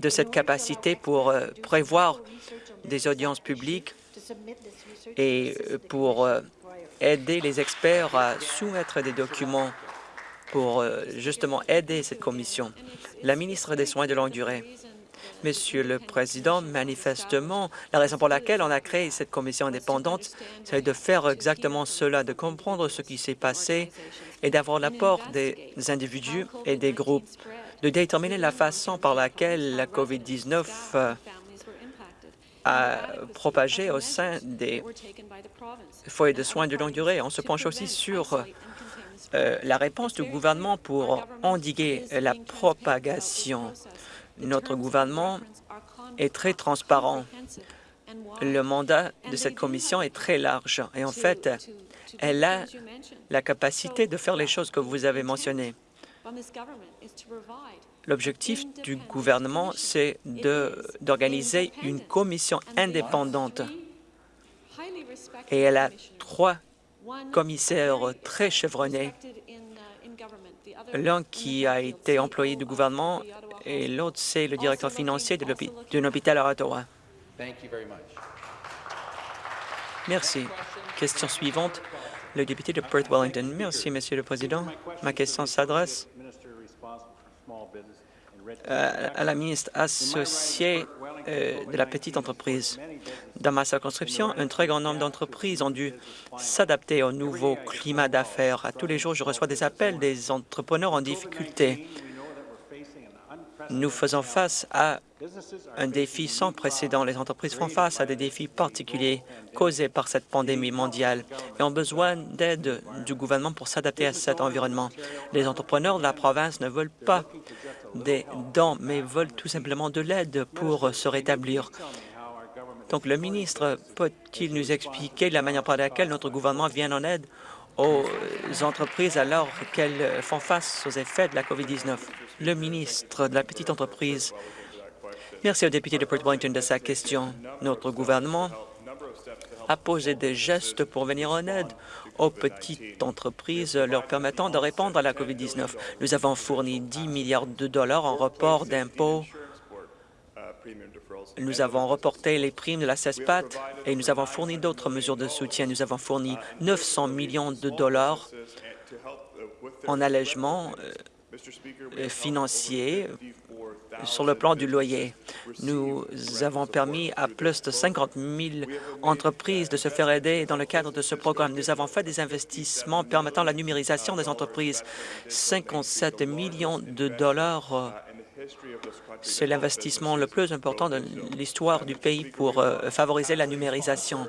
de cette capacité pour euh, prévoir des audiences publiques et euh, pour euh, aider les experts à soumettre des documents pour justement aider cette commission? La ministre des Soins de longue durée. Monsieur le Président, manifestement, la raison pour laquelle on a créé cette commission indépendante, c'est de faire exactement cela, de comprendre ce qui s'est passé et d'avoir l'apport des individus et des groupes, de déterminer la façon par laquelle la COVID-19 euh, a propagé au sein des foyers de soins de longue durée. On se penche aussi sur euh, la réponse du gouvernement pour endiguer la propagation. Notre gouvernement est très transparent. Le mandat de cette commission est très large et en fait, elle a la capacité de faire les choses que vous avez mentionnées. L'objectif du gouvernement, c'est d'organiser une commission indépendante et elle a trois commissaires très chevronnés, l'un qui a été employé du gouvernement et l'autre, c'est le directeur financier d'un hôpital à Ottawa. Merci. Question suivante, le député de Perth Wellington. Merci, Monsieur le Président. Ma question s'adresse à la ministre associée euh, de la petite entreprise. Dans ma circonscription, un très grand nombre d'entreprises ont dû s'adapter au nouveau climat d'affaires. À tous les jours, je reçois des appels des entrepreneurs en difficulté. Nous faisons face à un défi sans précédent. Les entreprises font face à des défis particuliers causés par cette pandémie mondiale et ont besoin d'aide du gouvernement pour s'adapter à cet environnement. Les entrepreneurs de la province ne veulent pas des dons, mais veulent tout simplement de l'aide pour se rétablir. Donc, le ministre peut-il nous expliquer la manière par laquelle notre gouvernement vient en aide aux entreprises alors qu'elles font face aux effets de la COVID-19? Le ministre de la petite entreprise. Merci au député de Port Wellington de sa question. Notre gouvernement a posé des gestes pour venir en aide aux petites entreprises leur permettant de répondre à la COVID-19. Nous avons fourni 10 milliards de dollars en report d'impôts. Nous avons reporté les primes de la CESPAT et nous avons fourni d'autres mesures de soutien. Nous avons fourni 900 millions de dollars en allègement euh, financier sur le plan du loyer. Nous avons permis à plus de 50 000 entreprises de se faire aider dans le cadre de ce programme. Nous avons fait des investissements permettant la numérisation des entreprises. 57 millions de dollars c'est l'investissement le plus important de l'histoire du pays pour euh, favoriser la numérisation.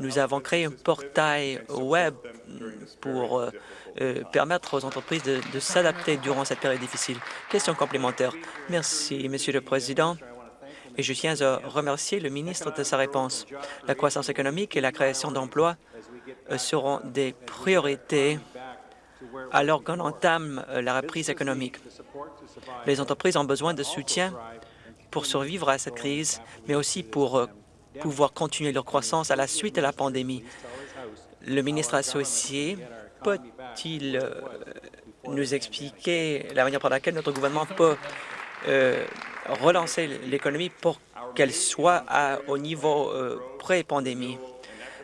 Nous avons créé un portail web pour euh, euh, permettre aux entreprises de, s'adapter durant cette période difficile. Question complémentaire. Merci, Monsieur le Président. Et je tiens à remercier le ministre de sa réponse. La croissance économique et la création d'emplois euh, seront des priorités alors qu'on entame la reprise économique. Les entreprises ont besoin de soutien pour survivre à cette crise, mais aussi pour pouvoir continuer leur croissance à la suite de la pandémie. Le ministre associé peut-il euh, nous expliquer la manière par laquelle notre gouvernement peut euh, relancer l'économie pour qu'elle soit au niveau euh, pré-pandémie?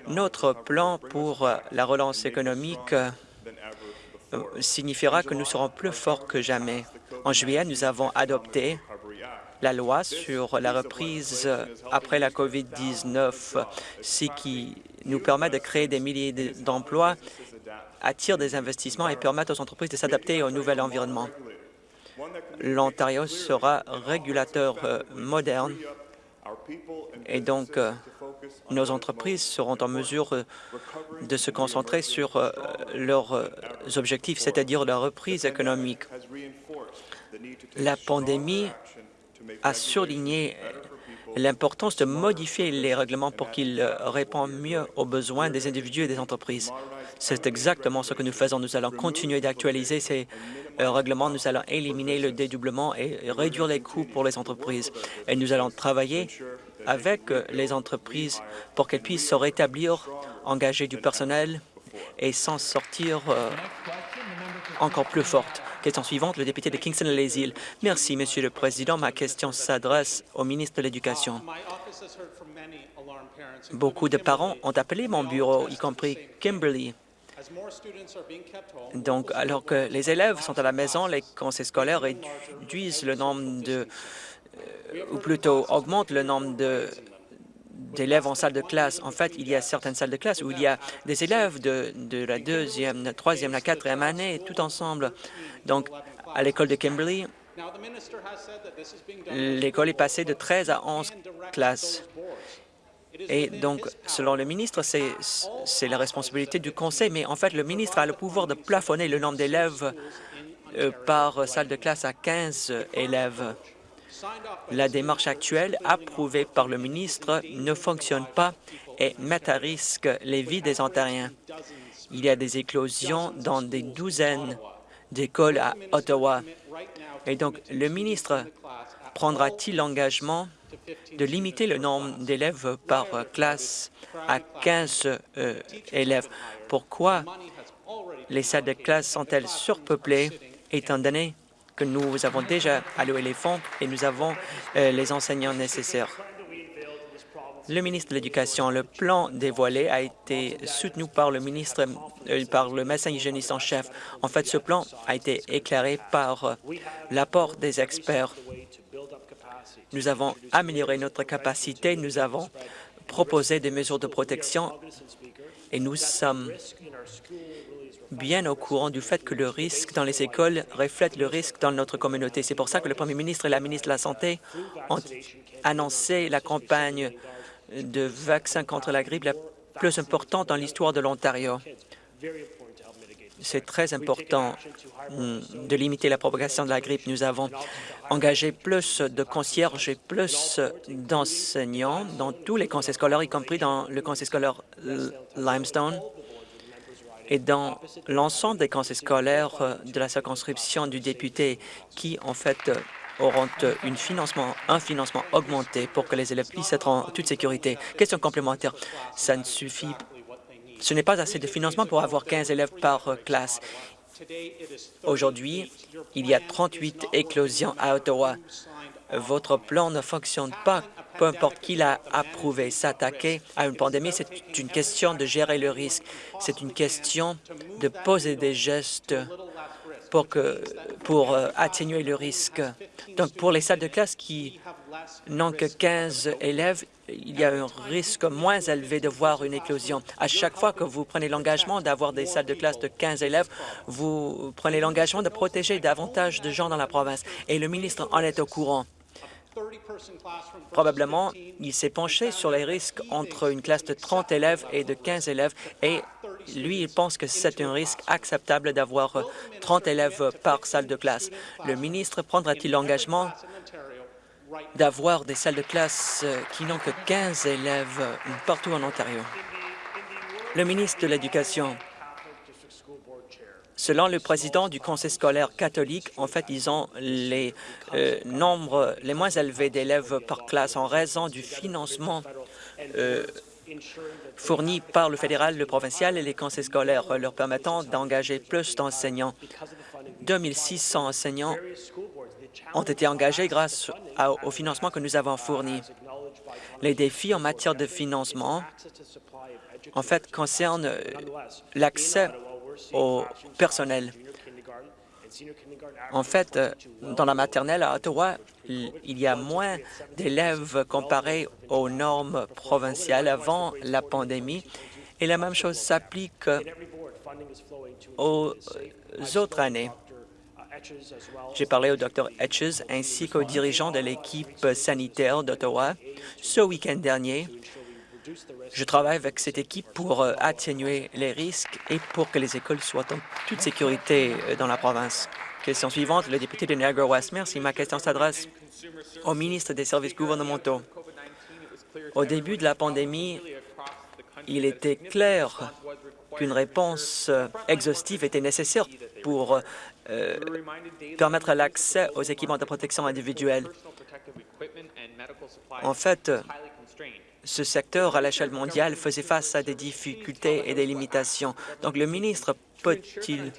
Notre plan pour la relance économique signifiera que nous serons plus forts que jamais. En juillet, nous avons adopté la loi sur la reprise après la COVID-19, ce qui nous permet de créer des milliers d'emplois attire des investissements et permettent aux entreprises de s'adapter au nouvel environnement. L'Ontario sera régulateur euh, moderne et donc euh, nos entreprises seront en mesure euh, de se concentrer sur leurs objectifs, c'est-à-dire la reprise économique. La pandémie a surligné l'importance de modifier les règlements pour qu'ils répondent mieux aux besoins des individus et des entreprises. C'est exactement ce que nous faisons. Nous allons continuer d'actualiser ces euh, règlements. Nous allons éliminer le dédoublement et réduire les coûts pour les entreprises. Et nous allons travailler avec les entreprises pour qu'elles puissent se rétablir, engager du personnel et s'en sortir euh, encore plus forte. Question suivante, le député de Kingston-les-Îles. Merci, Monsieur le Président. Ma question s'adresse au ministre de l'Éducation. Beaucoup de parents ont appelé mon bureau, y compris Kimberly. Donc, alors que les élèves sont à la maison, les conseils scolaires réduisent le nombre de, euh, ou plutôt augmentent le nombre de d'élèves en salle de classe. En fait, il y a certaines salles de classe où il y a des élèves de, de la deuxième, la troisième, la quatrième année, tout ensemble. Donc, à l'école de Kimberley, l'école est passée de 13 à 11 classes. Et donc, selon le ministre, c'est la responsabilité du conseil, mais en fait, le ministre a le pouvoir de plafonner le nombre d'élèves euh, par salle de classe à 15 élèves. La démarche actuelle, approuvée par le ministre, ne fonctionne pas et met à risque les vies des Ontariens. Il y a des éclosions dans des douzaines d'écoles à Ottawa. Et donc, le ministre prendra-t-il l'engagement de limiter le nombre d'élèves par classe à 15 euh, élèves? Pourquoi les salles de classe sont-elles surpeuplées étant donné nous avons déjà alloué les fonds et nous avons euh, les enseignants nécessaires. Le ministre de l'Éducation, le plan dévoilé a été soutenu par le ministre, euh, par le médecin hygiéniste en chef. En fait, ce plan a été éclairé par euh, l'apport des experts. Nous avons amélioré notre capacité, nous avons proposé des mesures de protection et nous sommes bien au courant du fait que le risque dans les écoles reflète le risque dans notre communauté. C'est pour ça que le premier ministre et la ministre de la Santé ont annoncé la campagne de vaccins contre la grippe la plus importante dans l'histoire de l'Ontario. C'est très important mm, de limiter la propagation de la grippe. Nous avons engagé plus de concierges et plus d'enseignants dans tous les conseils scolaires, y compris dans le conseil scolaire Limestone et dans l'ensemble des conseils scolaires euh, de la circonscription du député qui, en fait, euh, auront euh, un financement augmenté pour que les élèves puissent être en toute sécurité. Question complémentaire. Ça ne suffit ce n'est pas assez de financement pour avoir 15 élèves par classe. Aujourd'hui, il y a 38 éclosions à Ottawa. Votre plan ne fonctionne pas peu importe qui l'a approuvé. S'attaquer à une pandémie, c'est une question de gérer le risque. C'est une question de poser des gestes pour, pour euh, atténuer le risque. Donc, pour les salles de classe qui n'ont que 15 élèves, il y a un risque moins élevé de voir une éclosion. À chaque fois que vous prenez l'engagement d'avoir des salles de classe de 15 élèves, vous prenez l'engagement de protéger davantage de gens dans la province. Et le ministre en est au courant. Probablement, il s'est penché sur les risques entre une classe de 30 élèves et de 15 élèves et lui, il pense que c'est un risque acceptable d'avoir 30 élèves par salle de classe. Le ministre prendra-t-il l'engagement d'avoir des salles de classe qui n'ont que 15 élèves partout en Ontario? Le ministre de l'Éducation Selon le président du conseil scolaire catholique, en fait, ils ont les euh, nombres les moins élevés d'élèves par classe en raison du financement euh, fourni par le fédéral, le provincial et les conseils scolaires, leur permettant d'engager plus d'enseignants. 2600 enseignants ont été engagés grâce au financement que nous avons fourni. Les défis en matière de financement, en fait, concernent euh, l'accès au personnel. En fait, euh, dans la maternelle à Ottawa, il y a moins d'élèves comparés aux normes provinciales avant la pandémie, et la même chose s'applique aux autres années. J'ai parlé au Dr Etches ainsi qu'aux dirigeants de l'équipe sanitaire d'Ottawa ce week-end dernier Je travaille avec cette équipe pour euh, atténuer les risques et pour que les écoles soient en toute sécurité euh, dans la province. Question suivante, le député de Niagara-West. Merci. Ma question s'adresse au ministre des Services gouvernementaux. Au début de la pandémie, il était clair qu'une réponse euh, exhaustive était nécessaire pour permettre l'accès aux équipements de protection individuelle. En fait, ce secteur à l'échelle mondiale faisait face à des difficultés et des limitations. Donc, le ministre peut-il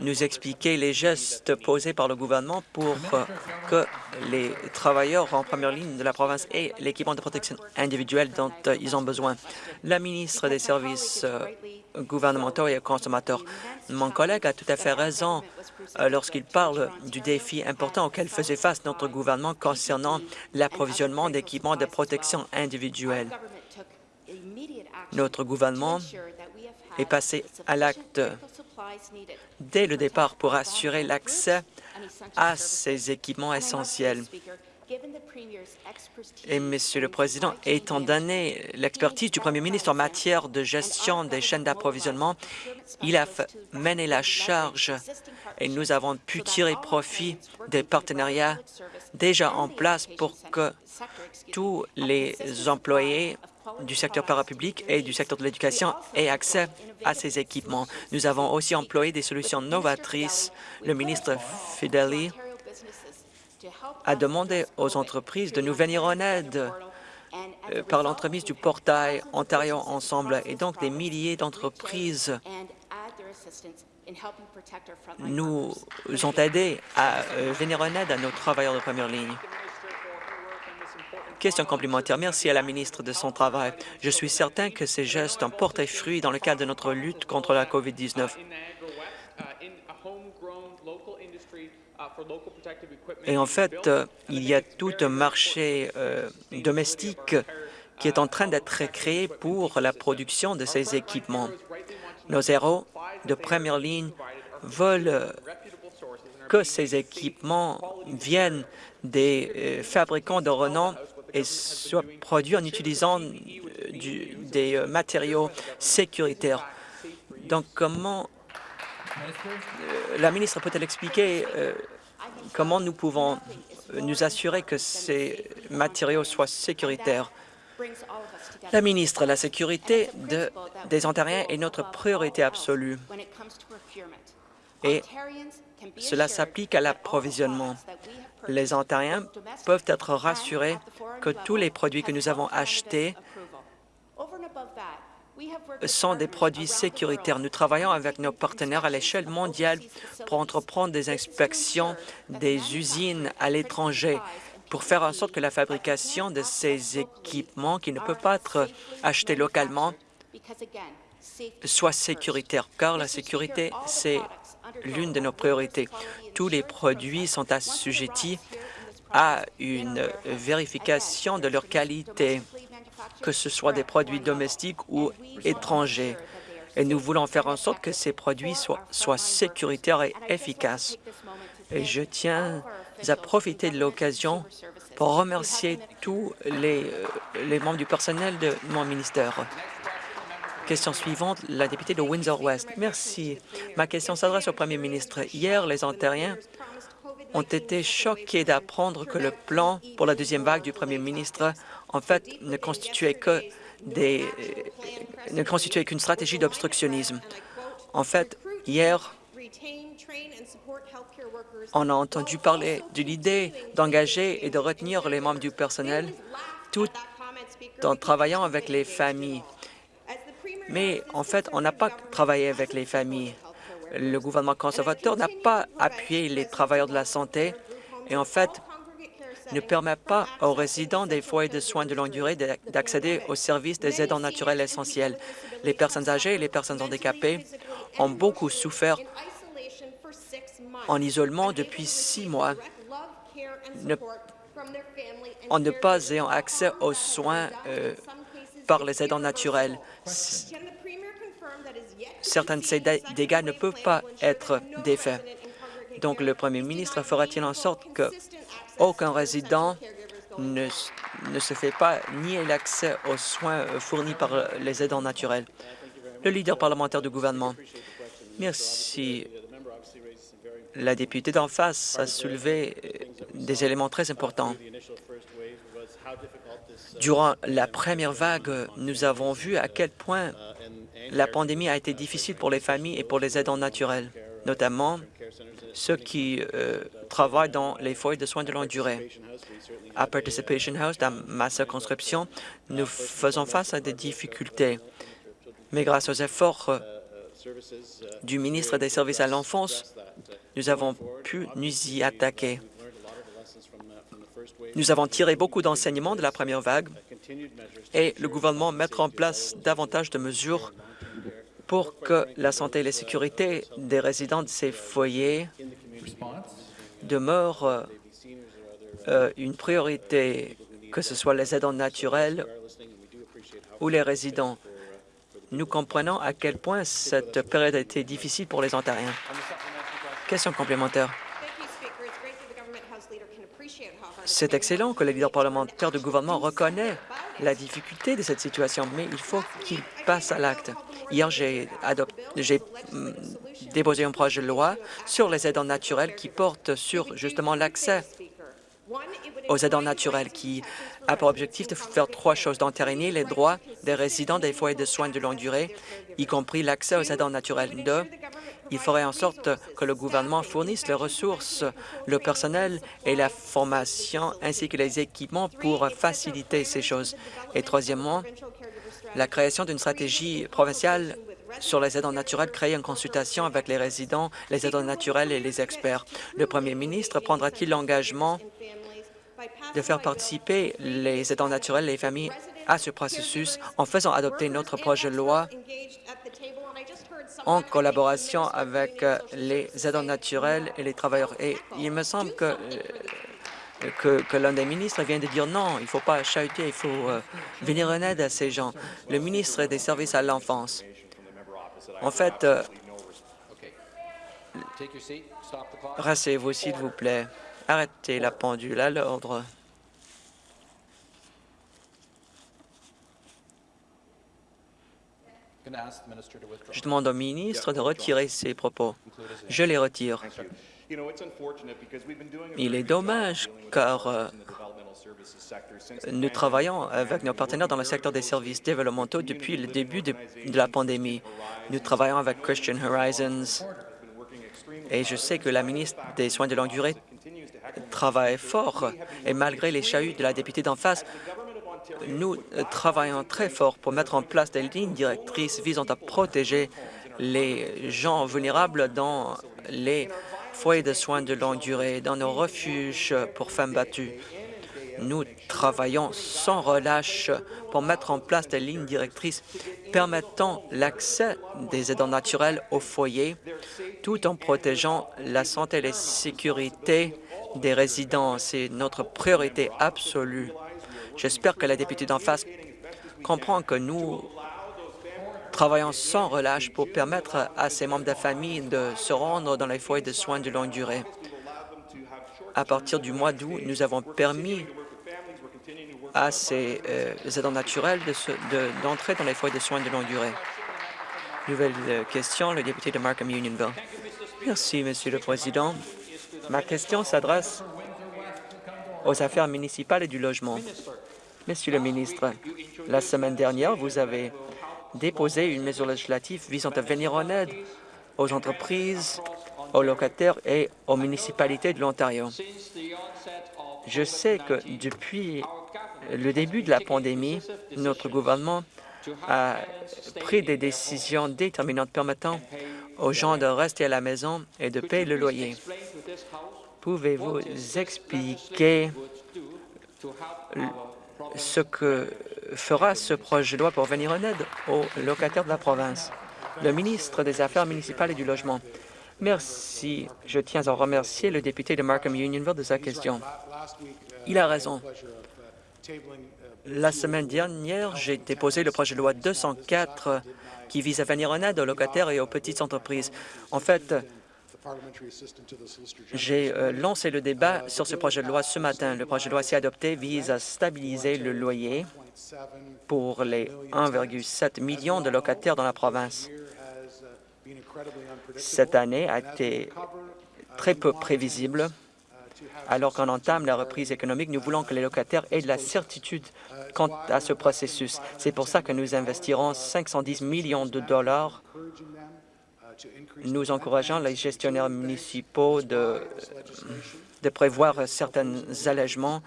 nous expliquer les gestes posés par le gouvernement pour euh, que les travailleurs en première ligne de la province aient l'équipement de protection individuelle dont euh, ils ont besoin. La ministre des Services euh, gouvernementaux et consommateurs. Mon collègue a tout à fait raison lorsqu'il parle du défi important auquel faisait face notre gouvernement concernant l'approvisionnement d'équipements de protection individuelle. Notre gouvernement est passé à l'acte dès le départ pour assurer l'accès à ces équipements essentiels. Et, Monsieur le Président, étant donné l'expertise du Premier ministre en matière de gestion des chaînes d'approvisionnement, il a mené la charge et nous avons pu tirer profit des partenariats déjà en place pour que tous les employés du secteur parapublic et du secteur de l'éducation aient accès à ces équipements. Nous avons aussi employé des solutions novatrices. Le ministre Fideli a demandé aux entreprises de nous venir en aide euh, par l'entremise du portail Ontario Ensemble et donc des milliers d'entreprises nous ont aidés à euh, venir en aide à nos travailleurs de première ligne. Question complémentaire. Merci à la ministre de son travail. Je suis certain que ces gestes ont porté fruit dans le cadre de notre lutte contre la COVID-19. Et en fait, euh, il y a tout un marché euh, domestique qui est en train d'être créé pour la production de ces équipements. Nos héros de première ligne veulent euh, que ces équipements viennent des fabricants de renom et soient produits en utilisant des matériaux sécuritaires. Donc, comment la ministre peut-elle expliquer comment nous pouvons nous assurer que ces matériaux soient sécuritaires? La ministre, la sécurité des Ontariens est notre priorité absolue et cela s'applique à l'approvisionnement. Les Ontariens peuvent être rassurés que tous les produits que nous avons achetés sont des produits sécuritaires. Nous travaillons avec nos partenaires à l'échelle mondiale pour entreprendre des inspections des usines à l'étranger pour faire en sorte que la fabrication de ces équipements qui ne peuvent pas être achetés localement soit sécuritaire, car la sécurité, c'est l'une de nos priorités. Tous les produits sont assujettis à une vérification de leur qualité que ce soit des produits domestiques ou étrangers. Et nous voulons faire en sorte que ces produits soient, sécuritaires et efficaces. Et je tiens à profiter de l'occasion pour remercier tous les, euh, les membres du personnel de mon ministère. Question suivante, la députée de Windsor-West. Merci. Ma question s'adresse au premier ministre. Hier, les Ontariens ont été choqués d'apprendre que le plan pour la deuxième vague du premier ministre en fait, ne constituait que des, ne constituait qu'une stratégie d'obstructionnisme. En fait, hier, on a entendu parler de l'idée d'engager et de retenir les membres du personnel tout en travaillant avec les familles. Mais en fait, on n'a pas travaillé avec les familles. Le gouvernement conservateur n'a pas appuyé les travailleurs de la santé et en fait, ne permet pas aux résidents des foyers de soins de longue durée d'accéder aux services des aidants naturels essentiels. Les personnes âgées et les personnes handicapées ont beaucoup souffert en isolement depuis six mois en ne pas ayant accès aux soins euh, par les aidants naturels. Certains de ces dégâts ne peuvent pas être défaits. Donc, le premier ministre fera-t-il en sorte que aucun résident ne ne se fait pas nier l'accès aux soins euh, fournis par euh, les aidants naturels. Le leader parlementaire du gouvernement. Merci. La députée d'en face a soulevé euh, des éléments très importants. Durant la première vague, nous avons vu à quel point la pandémie a été difficile pour les familles et pour les aidants naturels, notamment ceux qui euh, travaillent dans les foyers de soins de longue durée. À Participation House, dans ma circonscription, nous faisons face à des difficultés. Mais grâce aux efforts euh, du ministre des Services à l'enfance, nous avons pu nous y attaquer. Nous avons tiré beaucoup d'enseignements de la première vague et le gouvernement mettra en place davantage de mesures pour que la santé et la sécurité des résidents de ces foyers demeurent euh, une priorité, que ce soit les aidants naturels ou les résidents. Nous comprenons à quel point cette période a été difficile pour les Ontariens. Question complémentaire. C'est excellent que le leader parlementaire du gouvernement reconnaît la difficulté de cette situation, mais il faut qu'il passe à l'acte. Hier, j'ai mm, déposé un projet de loi sur les aidants naturels qui porte sur justement l'accès aux aidants naturels qui a pour objectif de faire trois choses, d'entériner les droits des résidents des foyers de soins de longue durée, y compris l'accès aux aidants naturels. Deux, il ferait en sorte que le gouvernement fournisse les ressources, le personnel et la formation ainsi que les équipements pour faciliter ces choses. Et troisièmement, la création d'une stratégie provinciale sur les aidants naturels créée en consultation avec les résidents, les aidants naturels et les experts. Le premier ministre prendra-t-il l'engagement de faire participer les aidants naturels et les familles à ce processus en faisant adopter notre projet de loi en collaboration avec euh, les aidants naturels et les travailleurs. Et il me semble que, euh, que, que l'un des ministres vient de dire non, il ne faut pas chahuter, il faut euh, venir en aide à ces gens. Le ministre des Services à l'enfance. En fait, rassez-vous, s'il vous plaît. Arrêtez la pendule à l'ordre. Je demande au ministre de retirer ses propos. Je les retire. Il est dommage car euh, nous travaillons avec nos partenaires dans le secteur des services développementaux depuis le début de, de la pandémie. Nous travaillons avec Christian Horizons et je sais que la ministre des Soins de longue durée travaille fort et malgré les chahuts de la députée d'en face, nous travaillons très fort pour mettre en place des lignes directrices visant à protéger les gens vulnérables dans les foyers de soins de longue durée, dans nos refuges pour femmes battues. Nous travaillons sans relâche pour mettre en place des lignes directrices permettant l'accès des aidants naturels au foyer, tout en protégeant la santé et la sécurité des résidents. C'est notre priorité absolue. J'espère que la députée d'en face comprend que nous travaillons sans relâche pour permettre à ces membres de la famille de se rendre dans les foyers de soins de longue durée. À partir du mois d'août, nous avons permis à ces euh, aidants naturels d'entrer dans les foyers de soins de longue durée. Nouvelle euh, question, le député de Markham Unionville. Merci, Monsieur le Président. Ma question s'adresse aux affaires municipales et du logement. Monsieur le ministre, la semaine dernière, vous avez déposé une mesure législative visant à venir en aide aux entreprises, aux locataires et aux municipalités de l'Ontario. Je sais que depuis le début de la pandémie, notre gouvernement a pris des décisions déterminantes permettant aux gens de rester à la maison et de payer le loyer. Pouvez-vous expliquer ce que fera ce projet de loi pour venir en aide aux locataires de la province? Le ministre des Affaires municipales et du Logement. Merci. Je tiens à remercier le député de Markham Unionville de sa question. Il a raison. La semaine dernière, j'ai déposé le projet de loi 204 qui vise à venir en aide aux locataires et aux petites entreprises. En fait, J'ai euh, lancé le débat sur ce projet de loi ce matin. Le projet de loi, si adopté, vise à stabiliser le loyer pour les 1,7 million de locataires dans la province. Cette année a été très peu prévisible. Alors qu'on entame la reprise économique, nous voulons que les locataires aient de la certitude quant à ce processus. C'est pour ça que nous investirons 510 millions de dollars. Nous encourageons les gestionnaires municipaux de, prévoir certains allègements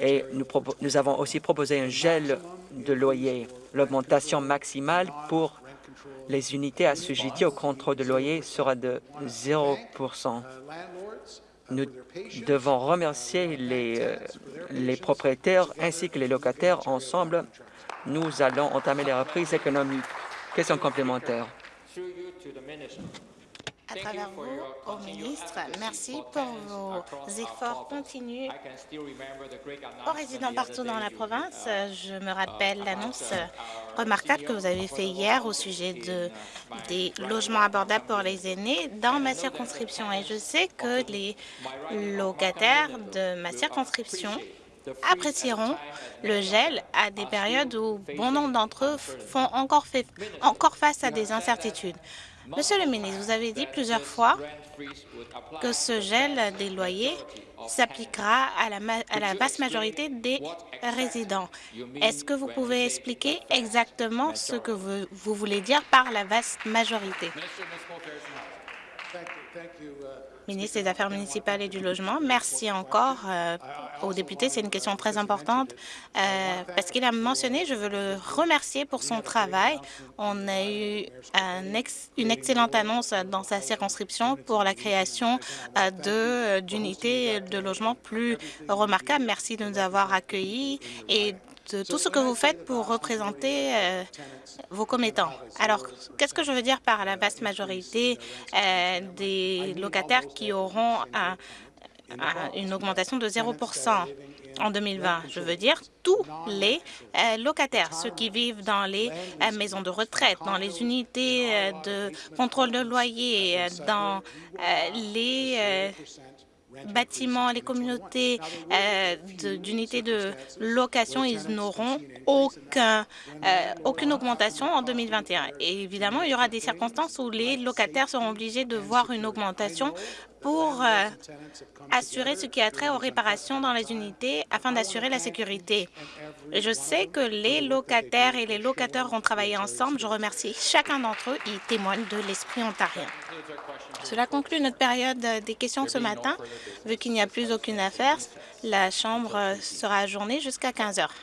et nous, nous avons aussi proposé un gel de loyer. L'augmentation maximale pour les unités assujetties au contrôle de loyer sera de 0 Nous devons remercier les, euh, les propriétaires ainsi que les locataires. Ensemble, nous allons entamer les reprises économiques. Question complémentaire à travers vous au ministre. Merci pour vos efforts continus aux résidents partout dans la province. Je me rappelle l'annonce remarquable que vous avez faite hier au sujet de, des logements abordables pour les aînés dans ma circonscription. Et je sais que les locataires de ma circonscription apprécieront le gel à des périodes où bon nombre d'entre eux font encore, fait, encore face à des incertitudes. Monsieur le ministre, vous avez dit plusieurs fois que ce gel des loyers s'appliquera à la, vaste majorité des résidents. Est-ce que vous pouvez expliquer exactement ce que vous voulez dire par la vaste majorité? Ministre des Affaires municipales et du Logement. Merci encore euh, aux députés. C'est une question très importante euh, parce qu'il a mentionné, je veux le remercier pour son travail. On a eu une excellente annonce dans sa circonscription pour la création euh, d'unités de logement plus remarquables. Merci de nous avoir accueillis et de tout ce que vous faites pour représenter euh, vos commettants. Alors, qu'est-ce que je veux dire par la vaste majorité euh, des locataires qui auront une augmentation de 0% en 2020. Je veux dire tous les euh, locataires, ceux qui vivent dans les maisons de retraite, dans les unités de contrôle de loyer, dans les bâtiments, les communautés euh, d'unités de, location, ils n'auront euh, aucune augmentation en 2021. Et évidemment, il y aura des circonstances où les locataires seront obligés de voir une augmentation pour euh, assurer ce qui a trait aux réparations dans les unités afin d'assurer la sécurité. Je sais que les locataires et les locataires vont travailler ensemble. Je remercie chacun d'entre eux. Ils témoignent de l'esprit ontarien. Cela conclut notre période des questions ce matin. Vu qu'il n'y a plus aucune affaire, la Chambre sera ajournée jusqu'à 15 heures.